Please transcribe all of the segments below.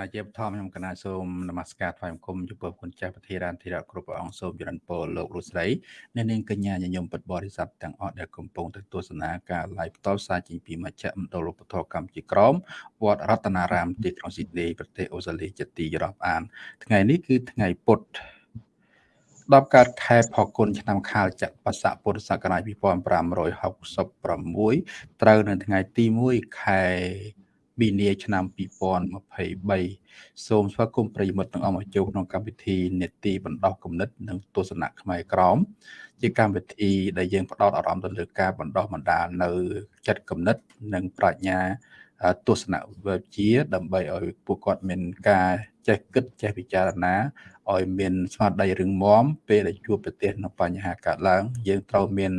ណាជាបឋមខ្ញុំកណាសូមនមស្ការថ្វាយបង្គំចំពោះគុណចាស់ប្រធារានធិរៈគ្រប់ព្រះអង្គសូមចរិនពរលោកលោកស្រីអ្នកនាងកញ្ញាញញឹមពិតបរិស័ទទាំងអស់ដែលកំពុងទៅទស្សនាការ live ផ្ទាល់ផ្សាយចេញពីមជ្ឈមណ្ឌលឧបធរកម្ពុជាក្រមវត្តរតនារាមទីក្រុងស៊ីដនីប្រទេសអូស្ត្រាលីជាទីរាប់អាន ថ្ងៃនេះគឺថ្ងៃពុទ្ធ10កើតខែផល្គុនឆ្នាំខាលចក្បស័កពុទ្ធសករាជ2566ត្រូវនៅថ្ងៃទី1ខែ មីនាឆ្នាំ2023សូមស្វាគមន៍ប្រិយមិត្តទាំងអស់មកចូលក្នុងកម្មវិធីនេតិបណ្ដោះគំនិតនិងទស្សនៈខ្មែរក្រមជាកម្មវិធីដែលយើងផ្ដោតអារម្មណ៍ទៅលើការបណ្ដោះបណ្ដាលនៅចិត្តគំនិត និងប្រាជ្ញាទស្សនវិជ្ជាដើម្បីឲ្យពួកគាត់មានការចេះគិតចេះពិចារណាឲ្យមានស្មារតីរឹងមាំពេលដែលជួបប្រទះនៅបញ្ហាកើតឡើង យើងត្រូវមាន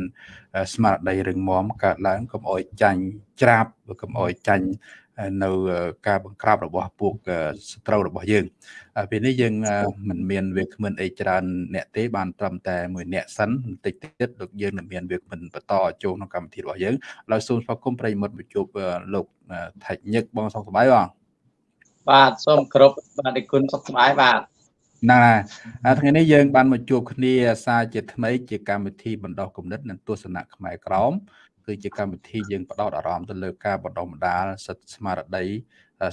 ស្មារតីរឹងមាំកើតឡើងកុំឲ្យចាញ់ច្រាបកុំឲ្យចាញ់ នៅការបង្ក្រាបរបស់ពួកសត្រូវរបស់យើងពេលនេះយើងមិនមានវាគ្មិនអីច្រើនអ្នកទេបានត្រឹមតែមួយអ្នកសិនបន្តិចទៀតលោកយើងនឹងមានវាគ្មិនបន្តចូលក្នុងកម្មវិធីរបស់យើងឡើយសូមស្វាគមន៍ប្រិយមិត្តមកជួបលោកថៃញឹកបងសុខសប្បាយបងបាទសូមគ្រប់បាទគុណសុខសប្បាយបាទណាថ្ងៃនេះយើងបានមកជួបគ្នាសារជាថ្មីជាកម្មវិធីបណ្ដោះគំនិតនិងទស្សនៈខ្មែរក្រម គឺជាកម្មវិធីយើងផ្ដោតអារម្មណ៍ទៅលើការបណ្ដុះបណ្ដាលសិទ្ធិស្មារតី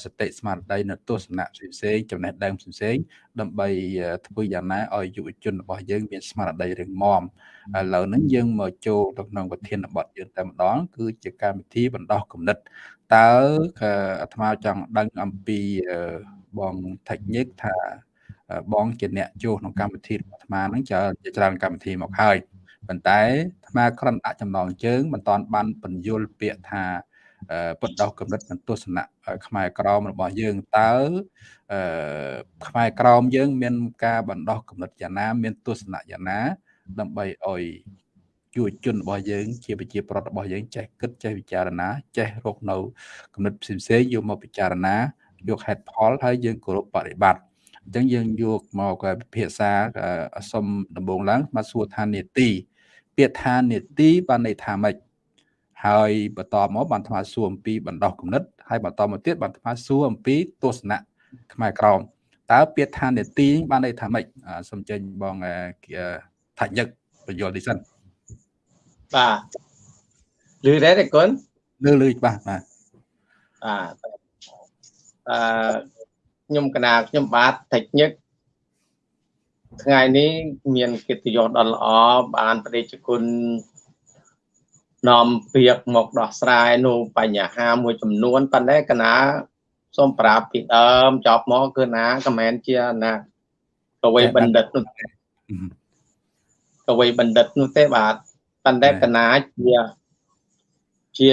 សតិស្មារតីនៅទស្សនៈផ្សេងៗចំណេះដឹងផ្សេងៗដើម្បីធ្វើយ៉ាងណាឲ្យយុវជនរបស់យើងមានស្មារតីរឹងមាំឥឡូវហ្នឹងយើងមកចូលទៅក្នុងប្រធានបទយើងតែម្ដង គឺជាកម្មវិធីបណ្ដោះគំនិតតើអាត្មាចង់ដឹងអំពីបងថេកញិកថាបងជាអ្នកចូលក្នុងកម្មវិធីរបស់អាត្មាហ្នឹងច្រើនកម្មវិធីមកហើយ ប៉ុន្តែអាត្មាគ្រាន់ដាក់ចំណងជើងមិនតាន់បានបញ្យលពាក្យថាបដោះកំណត់និងទស្សនៈខ្មែរក្រមរបស់យើងតើអឺខ្មែរក្រមយើង មាន ការបណ្ដោះកំណត់យ៉ាងណា មានទស្សនៈយ៉ាងណា ដើម្បីឲ្យយុវជនរបស់យើង ជាប្រជាប្រដ្ឋរបស់យើងចេះគិតចេះពិចារណា ចេះរកនៅកំណត់ផ្សេងៗយកមកពិចារណាយកហេតុផលហើយយើងគោរពបប្រតិបត្តិអញ្ចឹងយើងយកមកពិភាក្សាសុំដំបូងឡើងមកសួរថានេតិ ពាក្យថានេតិបានន័យថាម៉េចហើយបន្តមកបានថ្មសួរអំពីបណ្ដោះគំនិតហើយបន្តមកទៀតបានថ្មសួរអំពីទស្សនៈខ្មែរក្រមតើពាក្យថានេតិបានន័យថាម៉េចសូមចេញបងថាញឹកបញ្យល់ទីសិនបាទលឺដែរទេគុណលឺលឺច្បាស់បាទបាទអឺខ្ញុំកណាខ្ញុំបាទតិចញឹក ថ្ងៃនេះមានកិត្តិយសដ៏ល្អបានប្រតិជគុណនាំពាក្យមកដោះស្រាយនៅបញ្ហាមួយចំនួនប៉ុន្តែកណាសូមប្រាប់ពីដើមចប់មកគឺណាក៏មិនជាណាកវីបណ្ឌិតនោះកវីបណ្ឌិតនោះទេបាទប៉ុន្តែកណាជាជា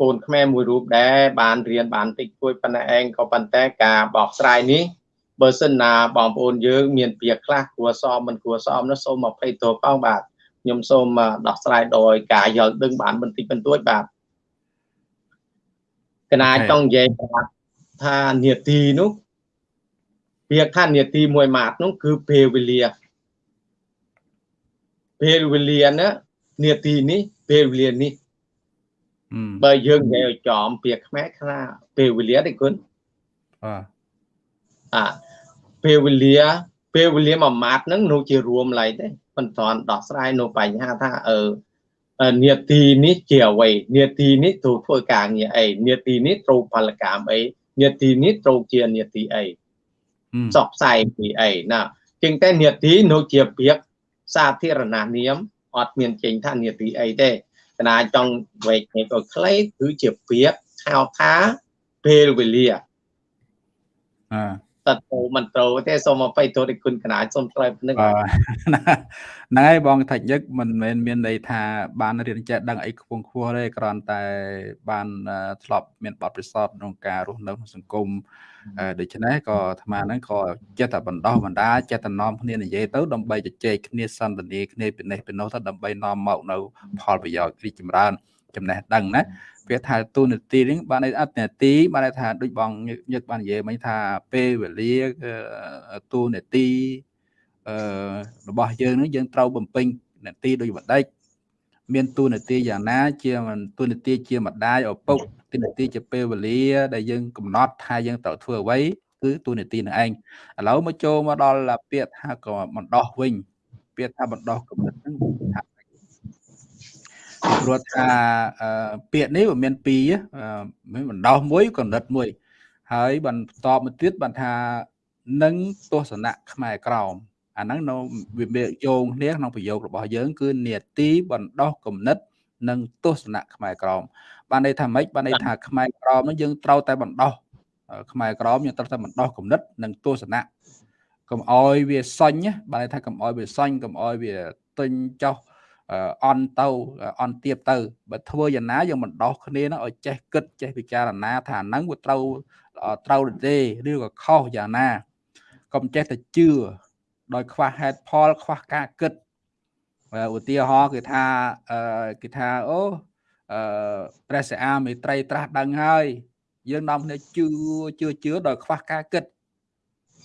កូនខ្មែរមួយរូបដែរបានរៀនបានតិចតួចប៉ុន្តែឯងក៏ប៉ុន្តែការបកស្រាយនេះ បើសិនណាបងប្អូនយើងមានពាក្យខ្លះគួរសមមិនគួរសមនោះសូមអភ័យទោសផងបាទខ្ញុំសូមដោះស្រាយដោយការយល់ដឹងបានបន្តិចបន្តួចបាទកណាចង់និយាយថានេតិនោះពាក្យថានេតិមួយម៉ាត់នោះគឺពេលវេលាពេលវេលាណានេតិនេះពេលវេលានេះបើយើងនិយាយឲ្យចំពាក្យខ្មែរខ្លះពេលវេលាទេគុណបាទអា ពេលវេលាពេលវេលាមួយម៉ាត់ហ្នឹងនោះជារួមឡៃទេមិនទាន់ដោះស្រាយនៅបញ្ហាថាអឺនេតិនេះជាអ្វីនេតិនេះត្រូវធ្វើការងារអីនេតិនេះត្រូវផលកម្មអីនេតិនេះត្រូវជានេតិអីសកផ្សាយពីអីណាជាងតែនេតិនោះជាពាក្យសាធារណនាមអត់មានចេញថានេតិអីទេកណាចង់វែកនេះក៏ខ្លីគឺជាពាក្យហៅថាពេលវេលាអឺ តទៅមិនត្រូវទេសូមអបិទោសគុណកណាសូមឆ្លើយនឹងហ្នឹងហើយបងថាច់ញឹកមិនមែនមានន័យថាបានរៀនចេះដឹងអីខ្ពង់ខ្ពស់ទេគ្រាន់តែបានធ្លាប់មានបទពិសោធន៍ក្នុងការរស់នៅក្នុងសង្គមដូច្នេះក៏អាត្មាហ្នឹងក៏ចិត្តតែបណ្ដោះបណ្ដាចិត្តតែនាំគ្នានិយាយទៅដើម្បីជជែកគ្នាសន្ទនាគ្នាពីនេះពីនោះទៅដើម្បីនាំមកនៅផលប្រយោជន៍រីកចម្រើន ចំណេះដឹងណាវាថាទូនាទីនេះបានអត្តនាទីបានថាដូចបងញឹកបាននិយាយមិញថាពេលវេលាទូនាទីអឺរបស់យើងនឹងយើងត្រូវបំពេញនាទីដូចបដិចមានទូនាទីយ៉ាងណា ជាទូនាទីជាម្ដាយឪពុកទូនាទីជាពេលវេលា ដែលយើងកំណត់ថាយើងត្រូវធ្វើអ្វីគឺទូនីតិនឹងឯងឥឡូវមកចូលមកដល់ពាក្យថាក៏បណ្ដោះវិញពាក្យថាបណ្ដោះគំនិតហ្នឹងថា ព្រោះថាពាក្យនេះវាមានពីរមានបណ្ដោះមួយគំនិតមួយ ហើយបន្តមកទៀតបានថានឹងទស្សនៈខ្មែរក្រមអាហ្នឹងនៅវាយោងគ្នាក្នុងប្រយោគរបស់យើង គឺនេតិបណ្ដោះគំនិត និងទស្សនៈខ្មែរក្រមបានន័យថាម៉េចបានន័យថាខ្មែរក្រមហ្នឹងយើងត្រូវតែបណ្ដោះខ្មែរក្រមយើងត្រូវតែបណ្ដោះគំនិត និងទស្សនៈកុំអោយវាសញ្ញបានន័យថាកុំអោយវាសញ្ញកុំអោយវាទិញចោះ អន់ទៅអន់ទៀបទៅបើធ្វើយ៉ាងណាយើងបណ្ដោះគ្នានឹងឲ្យចេះគិតចេះពិចារណាថាហ្នឹងវាត្រូវត្រូវទេឬក៏ខុសយ៉ាងណាកុំចេះតែជឿដោយខ្វះហេតុផលខ្វះការគិតឧទាហរណ៍គឺថាគេថាអូអឺព្រះសិអាមេត្រីត្រាស់ដឹងហើយយើងនាំគ្នាជឿជឿជឿដោយខ្វះការគិត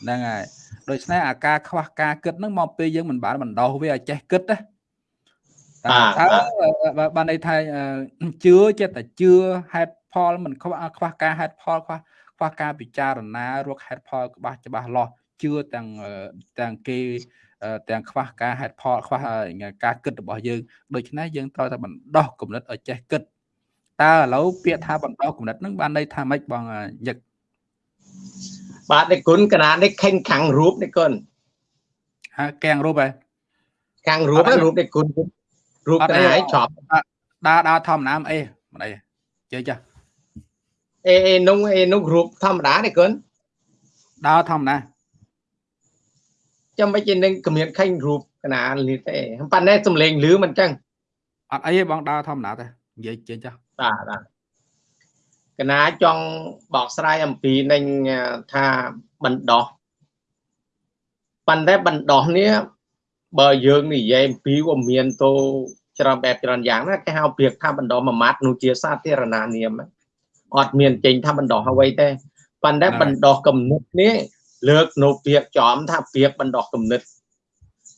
ហ្នឹងហើយដូច្នេះអាការខ្វះការគិតហ្នឹងមកពេលយើងមិនបានបណ្ដោះវាឲ្យចេះគិតណា តែបានន័យថាជឿចិត្តតែជឿហេតុផលមិនខ្វះខ្វះការហេតុផលខ្វះខ្វះការពិចារណារកហេតុផលច្បាស់ច្បាស់លាស់ជឿទាំងទាំងគេទាំងខ្វះការហេតុផលខ្វះការគិតរបស់យើងដូច្នេះយើងត្រូវតែបណ្ដោះគំនិតឲ្យចេះគិតតើឥឡូវពាក្យថាបណ្ដោះគំនិតហ្នឹងបានន័យថាម៉េចបងញឹកបាទនេះគុណកណានេះខេងខាំងរូបនេះគុណហាកាំងរូបហ៎ខាំងរូបរូបនេះគុណ រូបតែឯងចប់ដើរដើរធម្មតាអីមិនអីជើចាអេអេនុងអេនុងរូបធម្មតានេះគុណដើរធម្មតាចាំមិនជានឹងគម្រាមខេងរូបកណាលីទេប៉ុន្តែសំលេងលឺមិនចឹងអត់អីទេបងដើរធម្មតាទេនិយាយចេញចាបាទបាទកណាចង់បកស្រាយអំពីនឹងថាបណ្ដោះប៉ុន្តែបណ្ដោះនេះ បើយើងនិយាយអំពីវាមានទៅច្រើនបែបច្រើនយ៉ាងណាគេហៅព្រៀបថាបណ្ដោះមួយម៉ាត់នោះជាសាធារណនាមអត់មានចេញថាបណ្ដោះអ្វីទេប៉ុន្តែបណ្ដោះគំនិតនេះលើកនៅពាក្យចំថាពាក្យបណ្ដោះគំនិត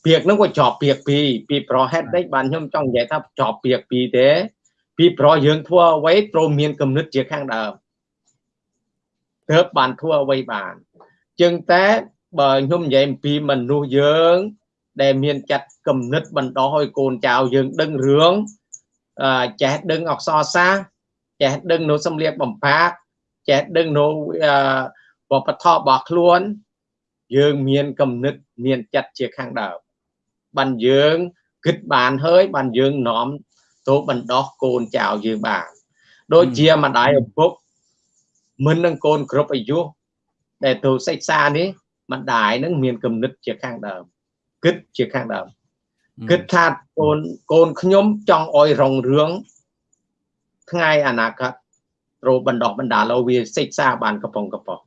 ពាក្យហ្នឹងក៏ជាប់ពាក្យពីរពីប្រហេតុនេះបានខ្ញុំចង់និយាយថាជាប់ពាក្យពីរទេពីព្រោះយើងធ្វើអ្វីត្រូវមានគំនិតជាខាងដើមទើបបានធ្វើអ្វីបានជាងតែបើខ្ញុំនិយាយអំពីមនុស្សយើង ដែលមានចាត់គំនិតបណ្ដោះឲ្យកូនចៅយើងដឹងរឿងចេះដឹងអក្សរសាស្ត្រចេះដឹងនៅសំលៀកបំពាក់ចេះដឹងនៅវប្បធម៌របស់ខ្លួន យើងមានគំនិតមានចិត្តជាខាងដើមបានយើងគិតបានហើយបានយើងនាំទៅបណ្ដោះកូនចៅយើងបានដូចជាម្ដាយឪពុកមិននឹងកូនគ្រប់អាយុដែលទៅសិក្សានេះម្ដាយនឹងមានគំនិតជាខាងដើម គិតជាខាងដើមគិតថាកូនកូនខ្ញុំចង់អោយរងរឿងថ្ងៃអនាគតត្រូវបណ្ដោះបណ្ដាលឲ្យវាសិក្សាបានកំប៉ុងកំប៉ុង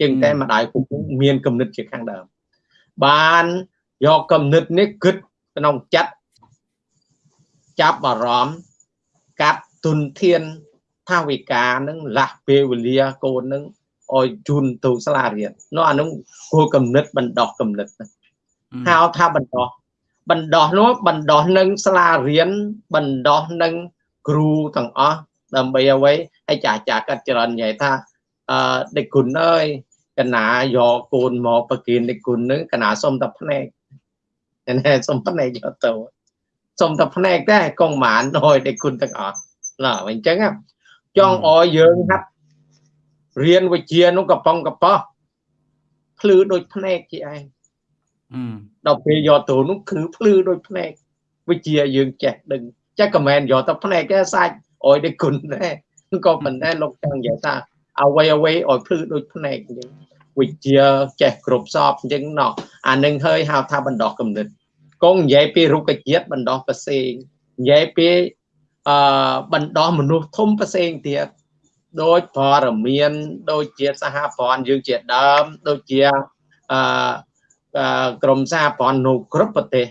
ជាងតែម្ដាយពុកមានគំនិតជាខាងដើមបានយកគំនិតនេះគិតក្នុងចិត្តចាប់អារម្មណ៍កាត់ទុនធានថាវិការនឹងលាស់ពេលវេលាកូននឹងឲ្យជូនទៅសាលារៀននោះអានោះគួរកំណត់បណ្ដោះកំណត់ហៅ ថាបណ្ដោះបណ្ដោះនោះបណ្ដោះនឹងសាលារៀនបណ្ដោះនឹងគ្រូទាំងអស់ដើម្បីអ្វីឲ្យចាស់ចាស់កាត់ច្រើននិយាយថាអឺដេគុណអើយកណាយកកូនមកប្រគិនដេគុណនឹងកណាសុំតែភ្នែកណែសុំភ្នែកយកទៅសុំតែភ្នែកតែកងម៉ានឲ្យដេគុណទាំងអស់ណាអញ្ចឹងចង់ឲ្យយើងហាត់រៀនវិជ្ជានោះកំប៉ុងកប៉ោះភ្លឺដូចភ្នែកជាឯង ដល់ពេលយកទៅនោះគឺភ្លឺដូចភ្នែកវិជ្ជាយើងចេះដឹងចេះក៏មិនយកទៅភ្នែកទេសាច់អោយដូចគុណដែរក៏មិនដែរលោកចង់និយាយថាអ្វីអ្វីឲ្យភ្លឺដូចភ្នែកអញ្ចឹងវិជ្ជាចេះគ្រប់សពអញ្ចឹងណោះអានឹងហើយហៅថាបណ្ដោះគំនិតកងនិយាយពីរុក្ខជាតិបណ្ដោះប្រសេងនិយាយពីអឺបណ្ដោះមនុស្សធំប្រសេងទៀតដូចបរមាន ដូចជាសហព័ន្ធយើងជាដើមដូចជាអឺ ក្រមសហព័ន្ធនៅគ្រប់ប្រទេស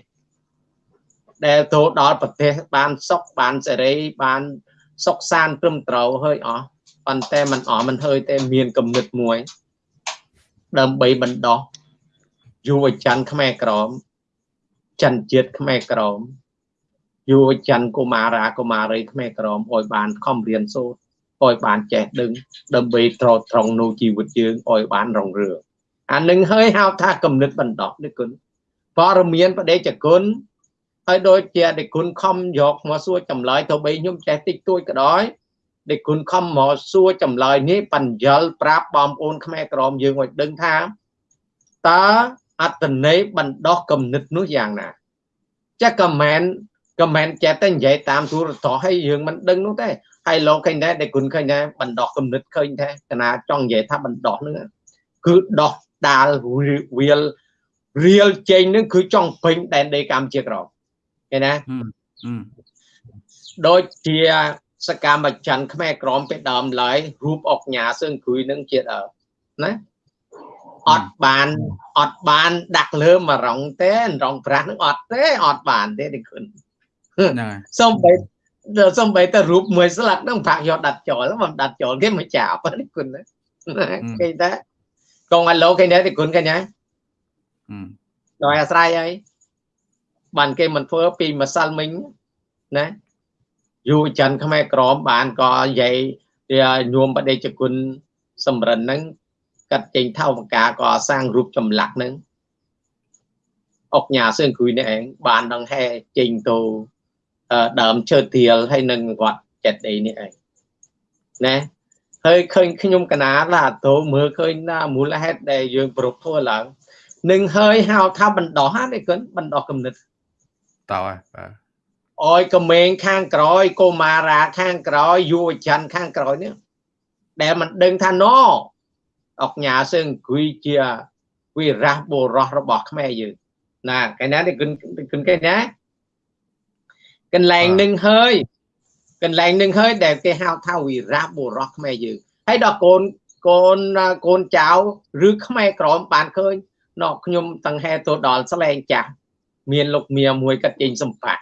ដែលទៅដល់ប្រទេសបានសុខបានសេរីបានសុខសានត្រឹមត្រូវហើយអស់ប៉ុន្តែมันអស់มันហើយតែមានគំនិតមួយដើម្បីបណ្ដោះយុវជនខ្មែរក្រមចិនជាតិខ្មែរក្រមយុវចនកុមារាកុមារីខ្មែរក្រមឲ្យបានខំរៀនសូត្រ ឲ្យបានចេះដឹងដើម្បីត្រត្រង់នៅជីវិតយើងឲ្យបានរងរឿង អានឹងហើយហៅថាគំនិតបណ្ដោះនេះគុណព័រមានបដិជគុណហើយដូចជាដេគុណខំយកមកសួរចម្លើយទៅបីខ្ញុំចេះតិចតួចក៏ដោយដេគុណខំមកសួរចម្លើយនេះបញ្យលប្រាប់បងប្អូនខ្មែរក្រមយើងឲ្យដឹងថាតើអត្តន័យបណ្ដោះគំនិតនោះយ៉ាងណាចាក៏មិនក៏មិនចេះតែនិយាយតាមទូរទស្សន៍ឲ្យយើងមិនដឹងនោះទេហើយលោកឃើញដែរដែលគុណឃើញដែរបណ្ដោះគំនិតឃើញដែរកណាចង់និយាយថាបណ្ដោះហ្នឹងគឺដោះ ដាលវាលរៀលចេញហ្នឹងគឺចង់ពេញដែនដីកម្ពុជាក្រមឃើញណាដូចជាសកម្មច័ន្ទខ្មែរក្រមពេលដើមឡើយរូបអុកញ៉ាសឿងគ្រួយនឹងជាដើមណាអត់បានអត់បានដាក់លើមករងទេរងប្រាស់នឹងអត់ទេអត់បានទេនេះគុណហ្នឹងសំបីសំបីតែរូបមួយស្លាកនឹងប្រាក់យកដាត់ចោលមិនដាត់ចោលគេមិនចាប់នេះគុណណាគេតែ កងអាឡូគេនេះគុណគេណាដោយអាស្រ័យហើយបានគេមិនធ្វើពីម្សិលមិញណាយុវជន ខ្មែរក្រមបានក៏និយាយញោមបដិជគុណសម្រិនហ្នឹងកាត់ចេញថៅបកាក៏សាងរូបចម្លាក់ហ្នឹងអុកញ៉ាសឿងគ្រួយនេះឯងបានដងហែចេញទៅដើមឈើទៀលហើយនឹងវត្តចិត្តអីនេះឯងណា ហើយឃើញខ្ញុំកណាឡាទៅមើលឃើញណាមូលហេតុដែលយើងប្រពធ្វើឡើងនឹងហើយហៅថាបណ្ដោះហ្នឹងគុណបណ្ដោះគំនិតតើបាទអយក្មេងខាងក្រោយកុមារាខាងក្រោយយុវជនខាងក្រោយនេះដែលមិនដឹងថាណអុកញ៉ាសឹងគួយជាវិរះបុរសរបស់ខ្មែរយើងណាកែណានេះគុណគុណកែណាកន្លែងនឹងហើយ កន្លែងនឹងហើយដែលគេហៅថាវិរះបុរសខ្មែរយើងហើយដល់កូនកូនកូនចៅឬខ្មែរក្រមបានឃើញណោខ្ញុំតង្ហែទៅដល់ស្លែងចាស់មានលោកមៀមួយកាត់ចេញសម្បា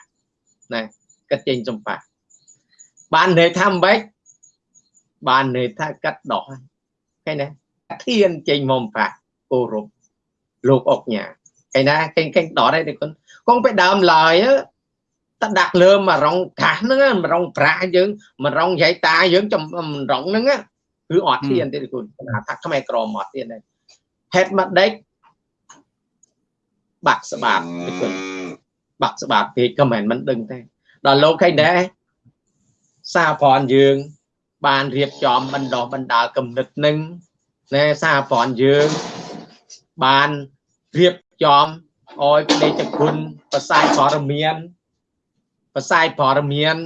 ណាកាត់ចេញសម្បាបានន័យថាម៉េចបានន័យថាកាត់ដោះឃើញណាធានចេញមកប្រាក់គោរពលោកអុកញ៉ាឯណាកេងកេងដតឯគុណកងទៅដើមឡើយ តដាក់លើមករងកាសហ្នឹងមករងប្រាក់យើងមករងយាយតាយើងចំរងហ្នឹងគឺអត់ធានទេគុណថាខ្មែរក្រមអត់ធានទេហេតុមកដេចបាក់ស្បាតគុណបាក់ស្បាតពេកក៏មិនមិនដឹងទេដល់លោកឃើញដែរសារប្រនយើង បានរៀបចំបណ្ដោះបណ្ដាលគំនិតនឹងណែសារប្រនយើងបានរៀបចំអោយផ្លេចគុណប្រសាយព័ត៌មាន ប្រសាយព័ត៌មាន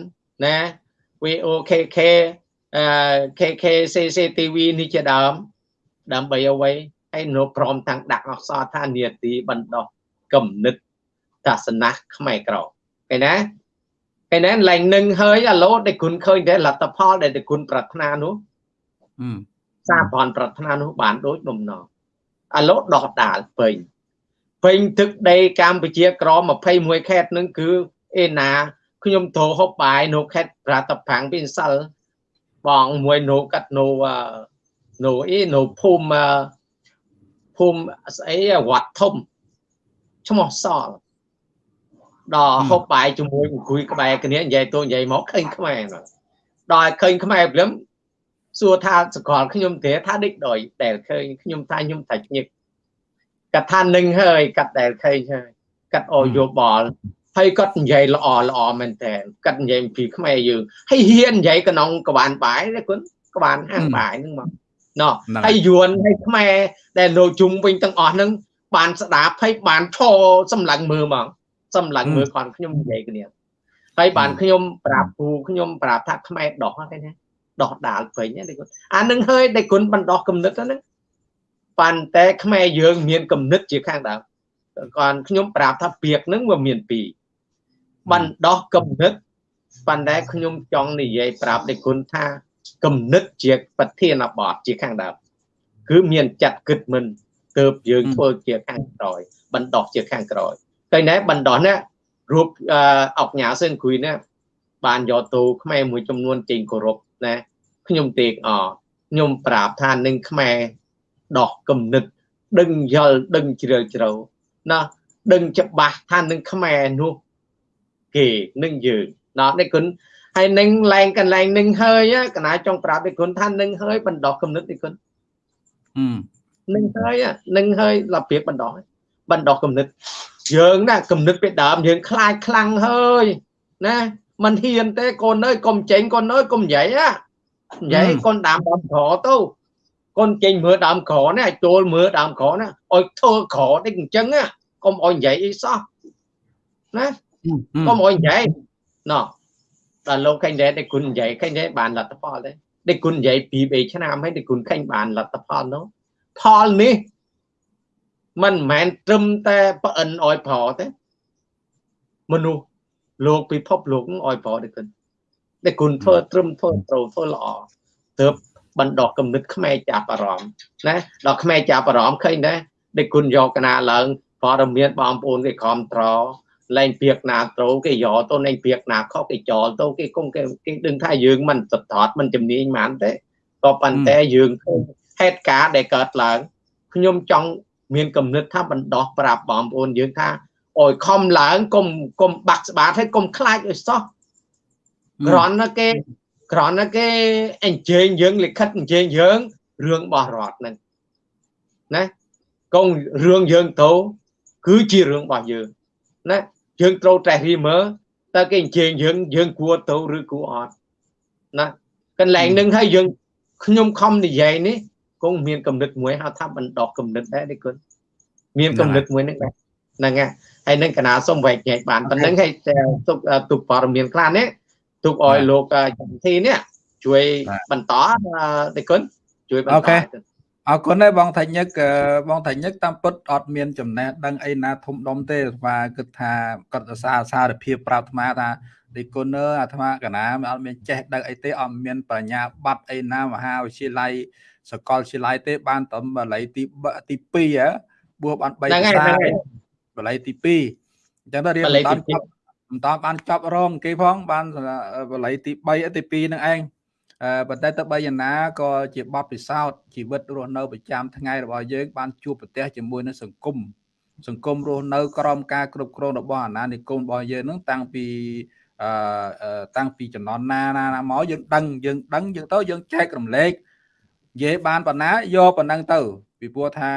ណា VOKK អឺ KK CCTV នេះជាដើមដើម្បីអ្វីហើយនៅព្រមទាំងដាក់អក្សរថានាទីបណ្ដោះគំនិតសាសនាខ្មែរក្រឃើញណាឃើញណាឡើងនឹងហើយអាឡូដែលគុណឃើញតែលទ្ធផលដែលគុណប្រាថ្នានោះសារបនប្រាថ្នានោះបានដូចបំណងអាឡូដោះដាលពេញពេញទឹកដីកម្ពុជាក្រ21ខេត្តនឹងគឺអេណា ខ្ញុំទៅហូបបាយនៅខេត្តប្រតប្រាំងពីសិលបងមួយនៅកាត់នៅនៅអីនៅភូមិភូមិស្អីវត្តធំឈ្មោះសល់ដល់ហូបបាយជាមួយអង្គុយក្បែរគ្នានិយាយទៅនិយាយមកឃើញខ្មែរដល់ឃើញខ្មែរព្រមសួរថាសកលខ្ញុំទេថាដេកដោយដែលឃើញខ្ញុំថាខ្ញុំតែញឹកគាត់ថានឹងហើយគាត់ដែលឃើញហើយគាត់អយោបល់ ហើយគាត់និយាយល្អល្អមែនតើគាត់និយាយពីខ្មែរយើងហើយហ៊ាននិយាយក្នុងក្បានបាយណាគុណក្បានហាងបាយហ្នឹងមកណោះហើយយួនហើយខ្មែរដែលនៅជុំវិញទាំងអស់ហ្នឹងបានស្ដាប់ហើយបានឈរសម្លឹងមើលហ្មងសម្លឹងមើលគាត់ខ្ញុំនិយាយគ្នាហើយបានខ្ញុំប្រាប់គ្រូខ្ញុំប្រាប់ថាខ្មែរដោះហ្នឹងណាដោះដាលពេញណាគុណអានឹងហើយដែលគុណបណ្ដោះគំនិតហ្នឹងប៉ុន្តែខ្មែរយើងមានគំនិតជាខាងដើមគាត់ខ្ញុំប្រាប់ថាពាក្យហ្នឹងវាមានពីរ បណ្ដោះគំនិតប៉ុន្តែខ្ញុំចង់និយាយប្រាប់ដេគុណថាគំនិតជាប្រធានបទជាខាងដើមគឺមានចាត់គិតមិនទើបយើងធ្វើជាខាងក្រោយបណ្ដោះជាខាងក្រោយឃើញដែរបណ្ដោះនេះរូបអុកញ៉ាសឿនគ្រួយនេះបានយកទៅខ្មែរមួយចំនួនចេញគោរពណាខ្ញុំទេកអខ្ញុំប្រាប់ថានឹងខ្មែរដោះគំនិតដឹងយល់ដឹងជ្រាលជ្រៅណាដឹងច្បាស់ថានឹងខ្មែរនោះ គេនឹងយើងណោះនេះគុណហើយនឹងឡើងកន្លែងនឹងហើយកណាចង់ប្រាប់ឯគុណថានឹងហើយបណ្ដោះគំនិតឯគុណនឹងហើយនឹងហើយលបៀបបណ្ដោះបណ្ដោះគំនិតយើងណាគំនិតពីដើមយើងខ្លាចខ្លាំងហើយណាมันហ៊ានទេកូនអើយកុំចេញកូនអើយកុំនិយាយណានិយាយកូនដើមដើមក្រទៅកូនចេញមើលដើមក្រណាចូលមើលដើមក្រណាឲ្យធ្វើក្រដូចអញ្ចឹងណាកុំឲ្យនិយាយអីសោះណា កុំឲ្យនិយាយណោះដល់លោកឃើញដែរតែគុណនិយាយឃើញដែរបានលទ្ធផលទេតែគុណនិយាយពី3ឆ្នាំហើយតែគុណឃើញបានលទ្ធផលនោះផលនេះมันមិនមែនត្រឹមតែប្អិនអោយប្រទេមនុស្សលោកពិភពលោកអោយប្រទេគុណតែគុណធ្វើត្រឹមធ្វើត្រូវធ្វើល្អទើបបណ្ដោះគំនិតខ្មែរចាប់អារម្មណ៍ណាដល់ខ្មែរចាប់អារម្មណ៍ឃើញដែរដែលគុណយកកណាឡើងព័ត៌មានបងប្អូនគេគ្រប់ត្រ លែងពីកណាត្រូវគេយកទៅលែងពីកណាខុសគេចោលទៅគេគង់គេគេដឹងថាយើងមិនស្ថតមិនជំនាញហ្មងទេក៏ប៉ុន្តែយើងឃើញហេតុការណ៍ដែលកើតឡើងខ្ញុំចង់មានគំនិតថាបណ្ដោះប្រាប់បងប្អូនយើងថាអោយខំឡើងកុំកុំបាក់ស្បាតហើយកុំខ្លាចឲ្យសោះក្រន់ណាគេក្រន់ណាគេអញ្ជើញយើងលិខិតអញ្ជើញយើងរឿងរបស់រដ្ឋហ្នឹងណាកងរឿងយើងទៅគឺជារឿងរបស់យើងណា យើងត្រូវតែរៀមើលតើគេអញ្ជើញយើងយើងគួរទៅឬគួរអត់ណាកន្លែងនឹងហើយយើងខ្ញុំខំនិយាយនេះគង់មានកំណត់មួយហៅថាបណ្ដោះកំណត់ដែរនេះគុណមានកំណត់មួយហ្នឹងដែរហ្នឹងហើយនឹងកណាសុំវែកញែកបានប៉ុណ្្នឹងហើយទុកទុកព័ត៌មានខ្លះនេះទុកឲ្យលោកចំធីនេះជួយបន្តទេគុណជួយបន្តអ រគុណដែរបងថាញឹកបងថាញឹកតាមពុតអត់មានចំណេះដឹងអីណាធំដុំទេអាត្មាគិតថាគាត់សរសើរសារភាពប្រាប់អាត្មាថាទីគុណអើអាត្មាកណាអត់មានចេះដឹងអីទេអត់មានបញ្ញាបត្រអីណាមហាវិទ្យាល័យសកលវិទ្យាល័យទេ បានតែបល័យទីទី2ហ៎បួសបាន3ភាសាបល័យទី2អញ្ចឹងទៅរៀនបន្តចប់បន្តបានចប់រងគេផងបានបល័យទី3ទី2នឹងឯង ប៉ុន្តែទៅបីយ៉ាងណាក៏ជាបទពិសោធន៍ជីវិតរស់នៅប្រចាំថ្ងៃរបស់យើងបានជួបប្រទះជាមួយនឹងសង្គមសង្គមរស់នៅក្រោមការគ្រប់គ្រងរបស់អាណានិគមរបស់យើងនឹងតាំងពីអឺតាំងពីចំណន់ណាណាមកយើងដឹងយើងដឹងយើងទៅយើងចែករំលែកនិយាយបានប៉ុណ្ណាយកប៉ុណ្ណឹងទៅពីព្រោះថា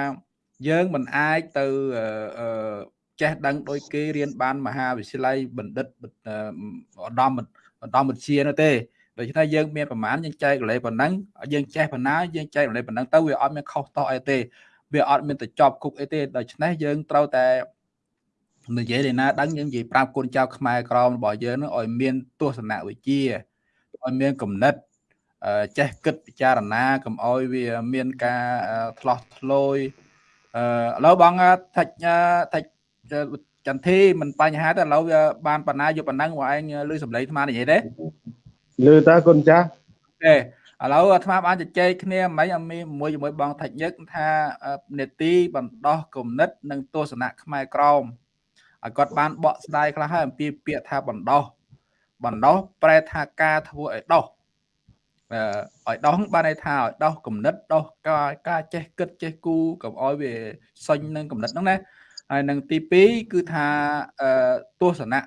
យើងមិនអាចទៅចេះដឹងដោយគេរៀនបានមហាវិទ្យាល័យបណ្ឌិតឧត្តមឧត្តមវិទ្យានោះទេ ដូច្នេះយើងមានប្រមាណយើងចែករំលែកប៉ុណ្ណឹងយើងចេះប៉ុណ្ណាយើងចែករំលែកប៉ុណ្ណឹងទៅវាអត់មានខុសតោះអីទេវាអត់មានទៅចប់គុកអីទេដូច្នេះយើងត្រូវតែនិយាយលេណាដឹងយើងនិយាយប្រាប់កូនចៅខ្មែរក្រមរបស់យើងនឹងឲ្យមានទស្សនវិជ្ជាឲ្យមានគំនិតចេះគិតពិចារណាកុំឲ្យវាមានការឆ្លោះឆ្លោយអឺឥឡូវបងថាច់ថាច់ចន្ទធីមិនបញ្ហាទេឥឡូវវាបានបណ្ណាយកបណ្ដឹងបងឯងលឺសំឡេងអាត្មានិយាយទេ លឺតើគុណចាស់ទេឥឡូវអាត្មាបានជជែកគ្នាមិនអមីមួយជាមួយបងថាច់ញឹកថានេតិបណ្ដោះគំនិត និងទស្សនៈខ្មែរក្រមឲ្យគាត់បានបកស្ដាយខ្លះហើយអំពីពាក្យថាបណ្ដោះបណ្ដោះប្រែថាការធ្វើឲ្យដោះឲ្យដោះបានន័យថាឲ្យដោះគំនិតដោះការការចេះគិតចេះគូកុំឲ្យវាសេញនឹងគំនិតហ្នឹងណាហើយនឹងទី2គឺថាទស្សនៈ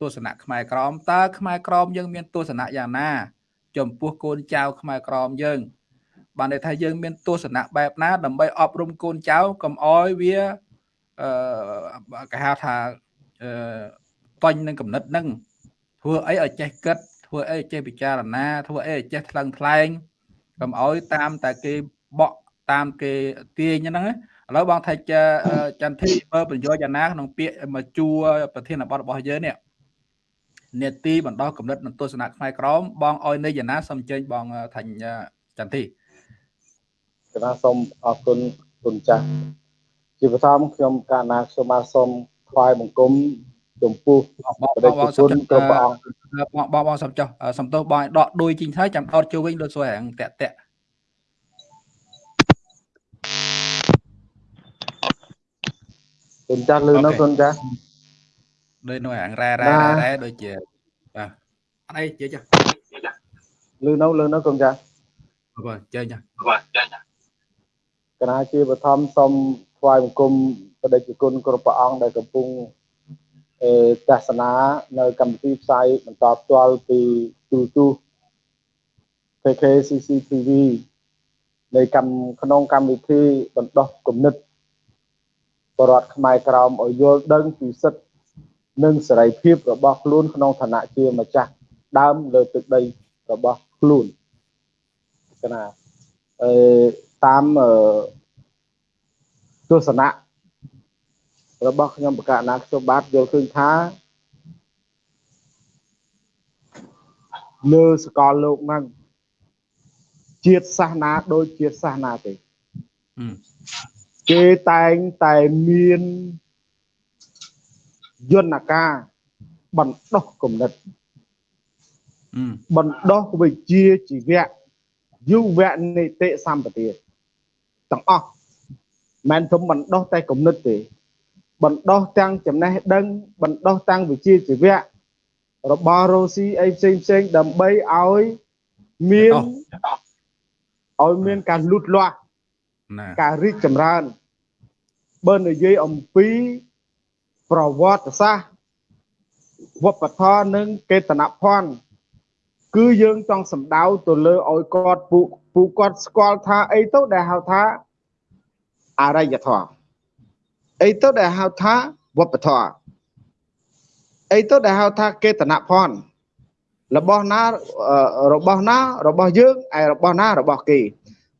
ទស្សនៈខ្មែរក្រមតើខ្មែរក្រមយើងមានទស្សនៈយ៉ាងណា ចំពោះកូនចៅខ្មែរក្រមយើង បានន័យថាយើងមានទស្សនៈបែបណា ដើម្បីអប់រំកូនចៅកុំអោយវាអឺគេហៅថាអឺបាញ់នឹងកំណត់នឹងធ្វើអីឲ្យចេះគិតធ្វើអីចេះពិចារណា ធ្វើអីចេះថ្លឹងថ្លែងកុំអោយតាមតែគេបក់តាមគេទាញហ្នឹងឥឡូវបងថាចន្ទធីមើលប្រយោជន៍យ៉ាងណាក្នុងពាក្យមកជួប្រធានបទរបស់យើងនេះ នេតិបណ្ដោះកំណត់និងទស្សនៈខ្មែរក្រមបងអោយនៃយ៉ាងណាសូមអញ្ជើញបងថាញ់ចន្ទធីគណៈសូមអរគុណគុណចាស់ជាបឋមខ្ញុំកាលណាខ្ញុំបានសូមថ្វាយបង្គំចំពោះបងបងសុំគ្រប់ព្រះអង្គបងបងបងសុំចុះសំទោសបងដកដួយជីងហើយចាំដកចូលវិញដូចស្វែងតាក់តាក់គុណចាស់លឺនៅគុណចាស់ ដូចនៅអាងរ៉ែរ៉ែរ៉ែដូចជាបាទអត់អីជិះចាលឺនៅលឺនៅគុំចាបាទចេញចាបាទចេញចាគណៈជាបឋមសូមថ្វាយបង្គំបដិជគុណគ្រប់ព្រះអង្គដែលកំពុងទស្សនានៅកម្មវិធីផ្សាយបន្តផ្ទាល់ពីទូទូ PKCCTV នៃកម្មក្នុងកម្មវិធីបណ្ដោះគំនិតបរដ្ឋខ្មែរក្រមឲ្យយល់ដឹងពីសិទ្ធិ និងសេរីភាពរបស់ខ្លួនក្នុងឋានៈជាម្ចាស់ដើមលើទឹកដីរបស់ខ្លួនកណាអឺតាមទស្សនៈរបស់ខ្ញុំបកណាខ្ញុំបាទយល់ឃើញថាលើសកលលោកហ្នឹងជាតិសាសនាដូចជាតិសាសនាទេគេតែងតែមាន យន្តការបណ្ដោះគំនិតបណ្ដោះវិជ្ជាជីវៈយុវនីតិសម្បទាទាំងអស់មិនធំបណ្ដោះតែគំនិតទេបណ្ដោះទាំងចំណេះដឹងបណ្ដោះទាំងវិជ្ជាជីវៈរបស់រ៉ូស៊ីអីផ្សេងផ្សេងដើម្បីឲ្យមានឲ្យមានការលូតលាស់ការរីកចម្រើនបើនិយាយអំពី ប្រវត្តិសាស្ត្រវប្បធម៌និងកេតនភ័ណ្ឌគឺយើងចង់សម្ដៅទៅលើឲ្យគាត់ពូពូគាត់ស្គាល់ថាអីទៅដែលហៅថាអរិយធម៌អីទៅដែលហៅថាវប្បធម៌អីទៅដែលហៅថាកេតនភ័ណ្ឌរបស់ណារបស់ណារបស់យើងឯរបស់ណារបស់គេ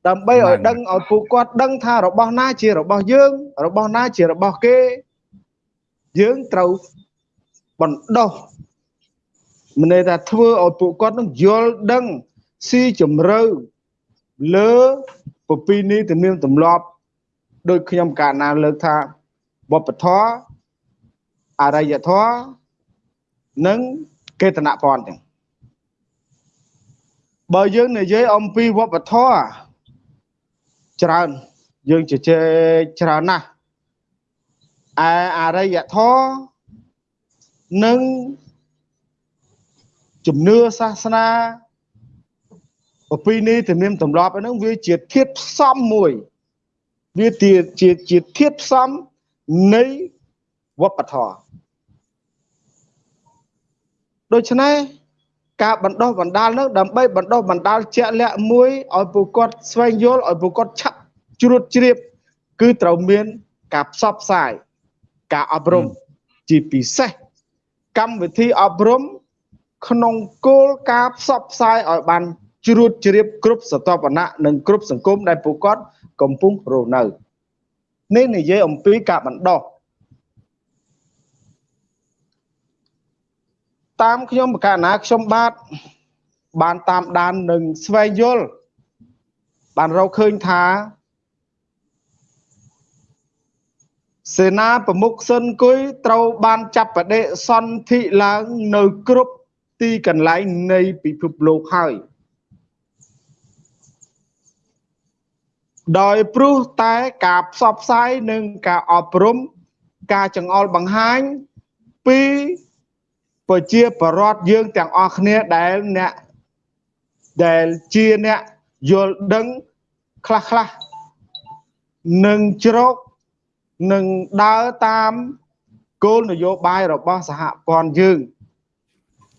ដើម្បីឲ្យដឹងឲ្យពួកគាត់ដឹងថារបស់ណាជារបស់យើង របស់ណាជារបស់គេ យើងត្រូវបណ្ដោះមិនន័យថាធ្វើឲ្យពួកគាត់នឹងយល់ដឹងស៊ីជម្រៅលើពពីនីទំនៀមទម្លាប់ដោយខ្ញុំកាលណាលើកថាវប្បធម៌អរិយធម៌និងកេតនពន្ធទាំងបើយើងនិយាយអំពីវប្បធម៌ច្រើនយើងជជែកច្រើនណាស់ ឯអរិយធម៌និងជំនឿសាសនាប្រពៃណីទំនៀមទម្លាប់ហ្នឹងវាជាធាតុផ្សំមួយវាជាជាជាធាតុផ្សំនៃវប្បធម៌ដូច្នេះការបណ្ដោះបណ្ដាលនោះដើម្បីបណ្ដោះបណ្ដាលជាក់លាក់មួយឲ្យពួកគាត់ស្វែងយល់ឲ្យពួកគាត់ឆាប់ជ្រួតជ្រាប គឺត្រូវមាន ការផ្សព្វផ្សាយ ការអប់រំជាពិសេសកម្មវិធីអប់រំក្នុងគោលការណ៍ផ្សព្វផ្សាយឲ្យបានជ្រួតជ្រាបគ្រប់សតបណៈនិងគ្រប់សង្គមដែលពួកគាត់កំពុងរស់នៅនេះនិយាយអំពីការបណ្ដោះតាមខ្ញុំបកណាខ្ញុំបាទបានតាមដាននិងស្វែងយល់បានរកឃើញថា សេនាប្រមុខស៊ិនគុយត្រូវបានចាប់បដិសន្ធិឡើងនៅគ្រប់ទីកន្លែងនៃពិភពលោកហើយដោយព្រោះតែការផ្សព្វផ្សាយនិងការអប់រំការចង្អុលបង្ហាញពីប្រជាប្រដ្ឋយើងទាំងអស់គ្នាដែលអ្នកដែលជាអ្នកយល់ដឹងខ្លះខ្លះនឹងជ្រក នឹងដើរតាមគោលនយោបាយរបស់សហព័ន្ធយើង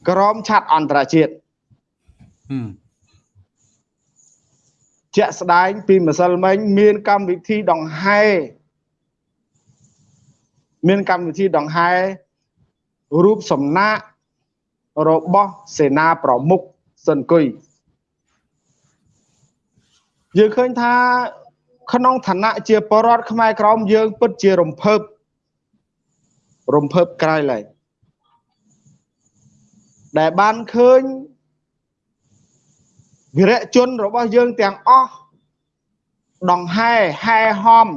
ក្រមឆាត់អន្តរជាតិជាក់ស្ដែងពីម្សិលមិញមានកម្មវិធីដង្ហែមានកម្មវិធីដង្ហែរូបសំណាករបស់សេនាប្រមុខសិនគុយយើងឃើញថា ក្នុងឋានៈជាបរដ្ឋខ្មែរក្រមយើង ពិតជារំភើបរំភើបក្រៃឡើយដែលបានឃើញវិរៈជនរបស់យើងទាំងអស់ដង្ហែហែហំ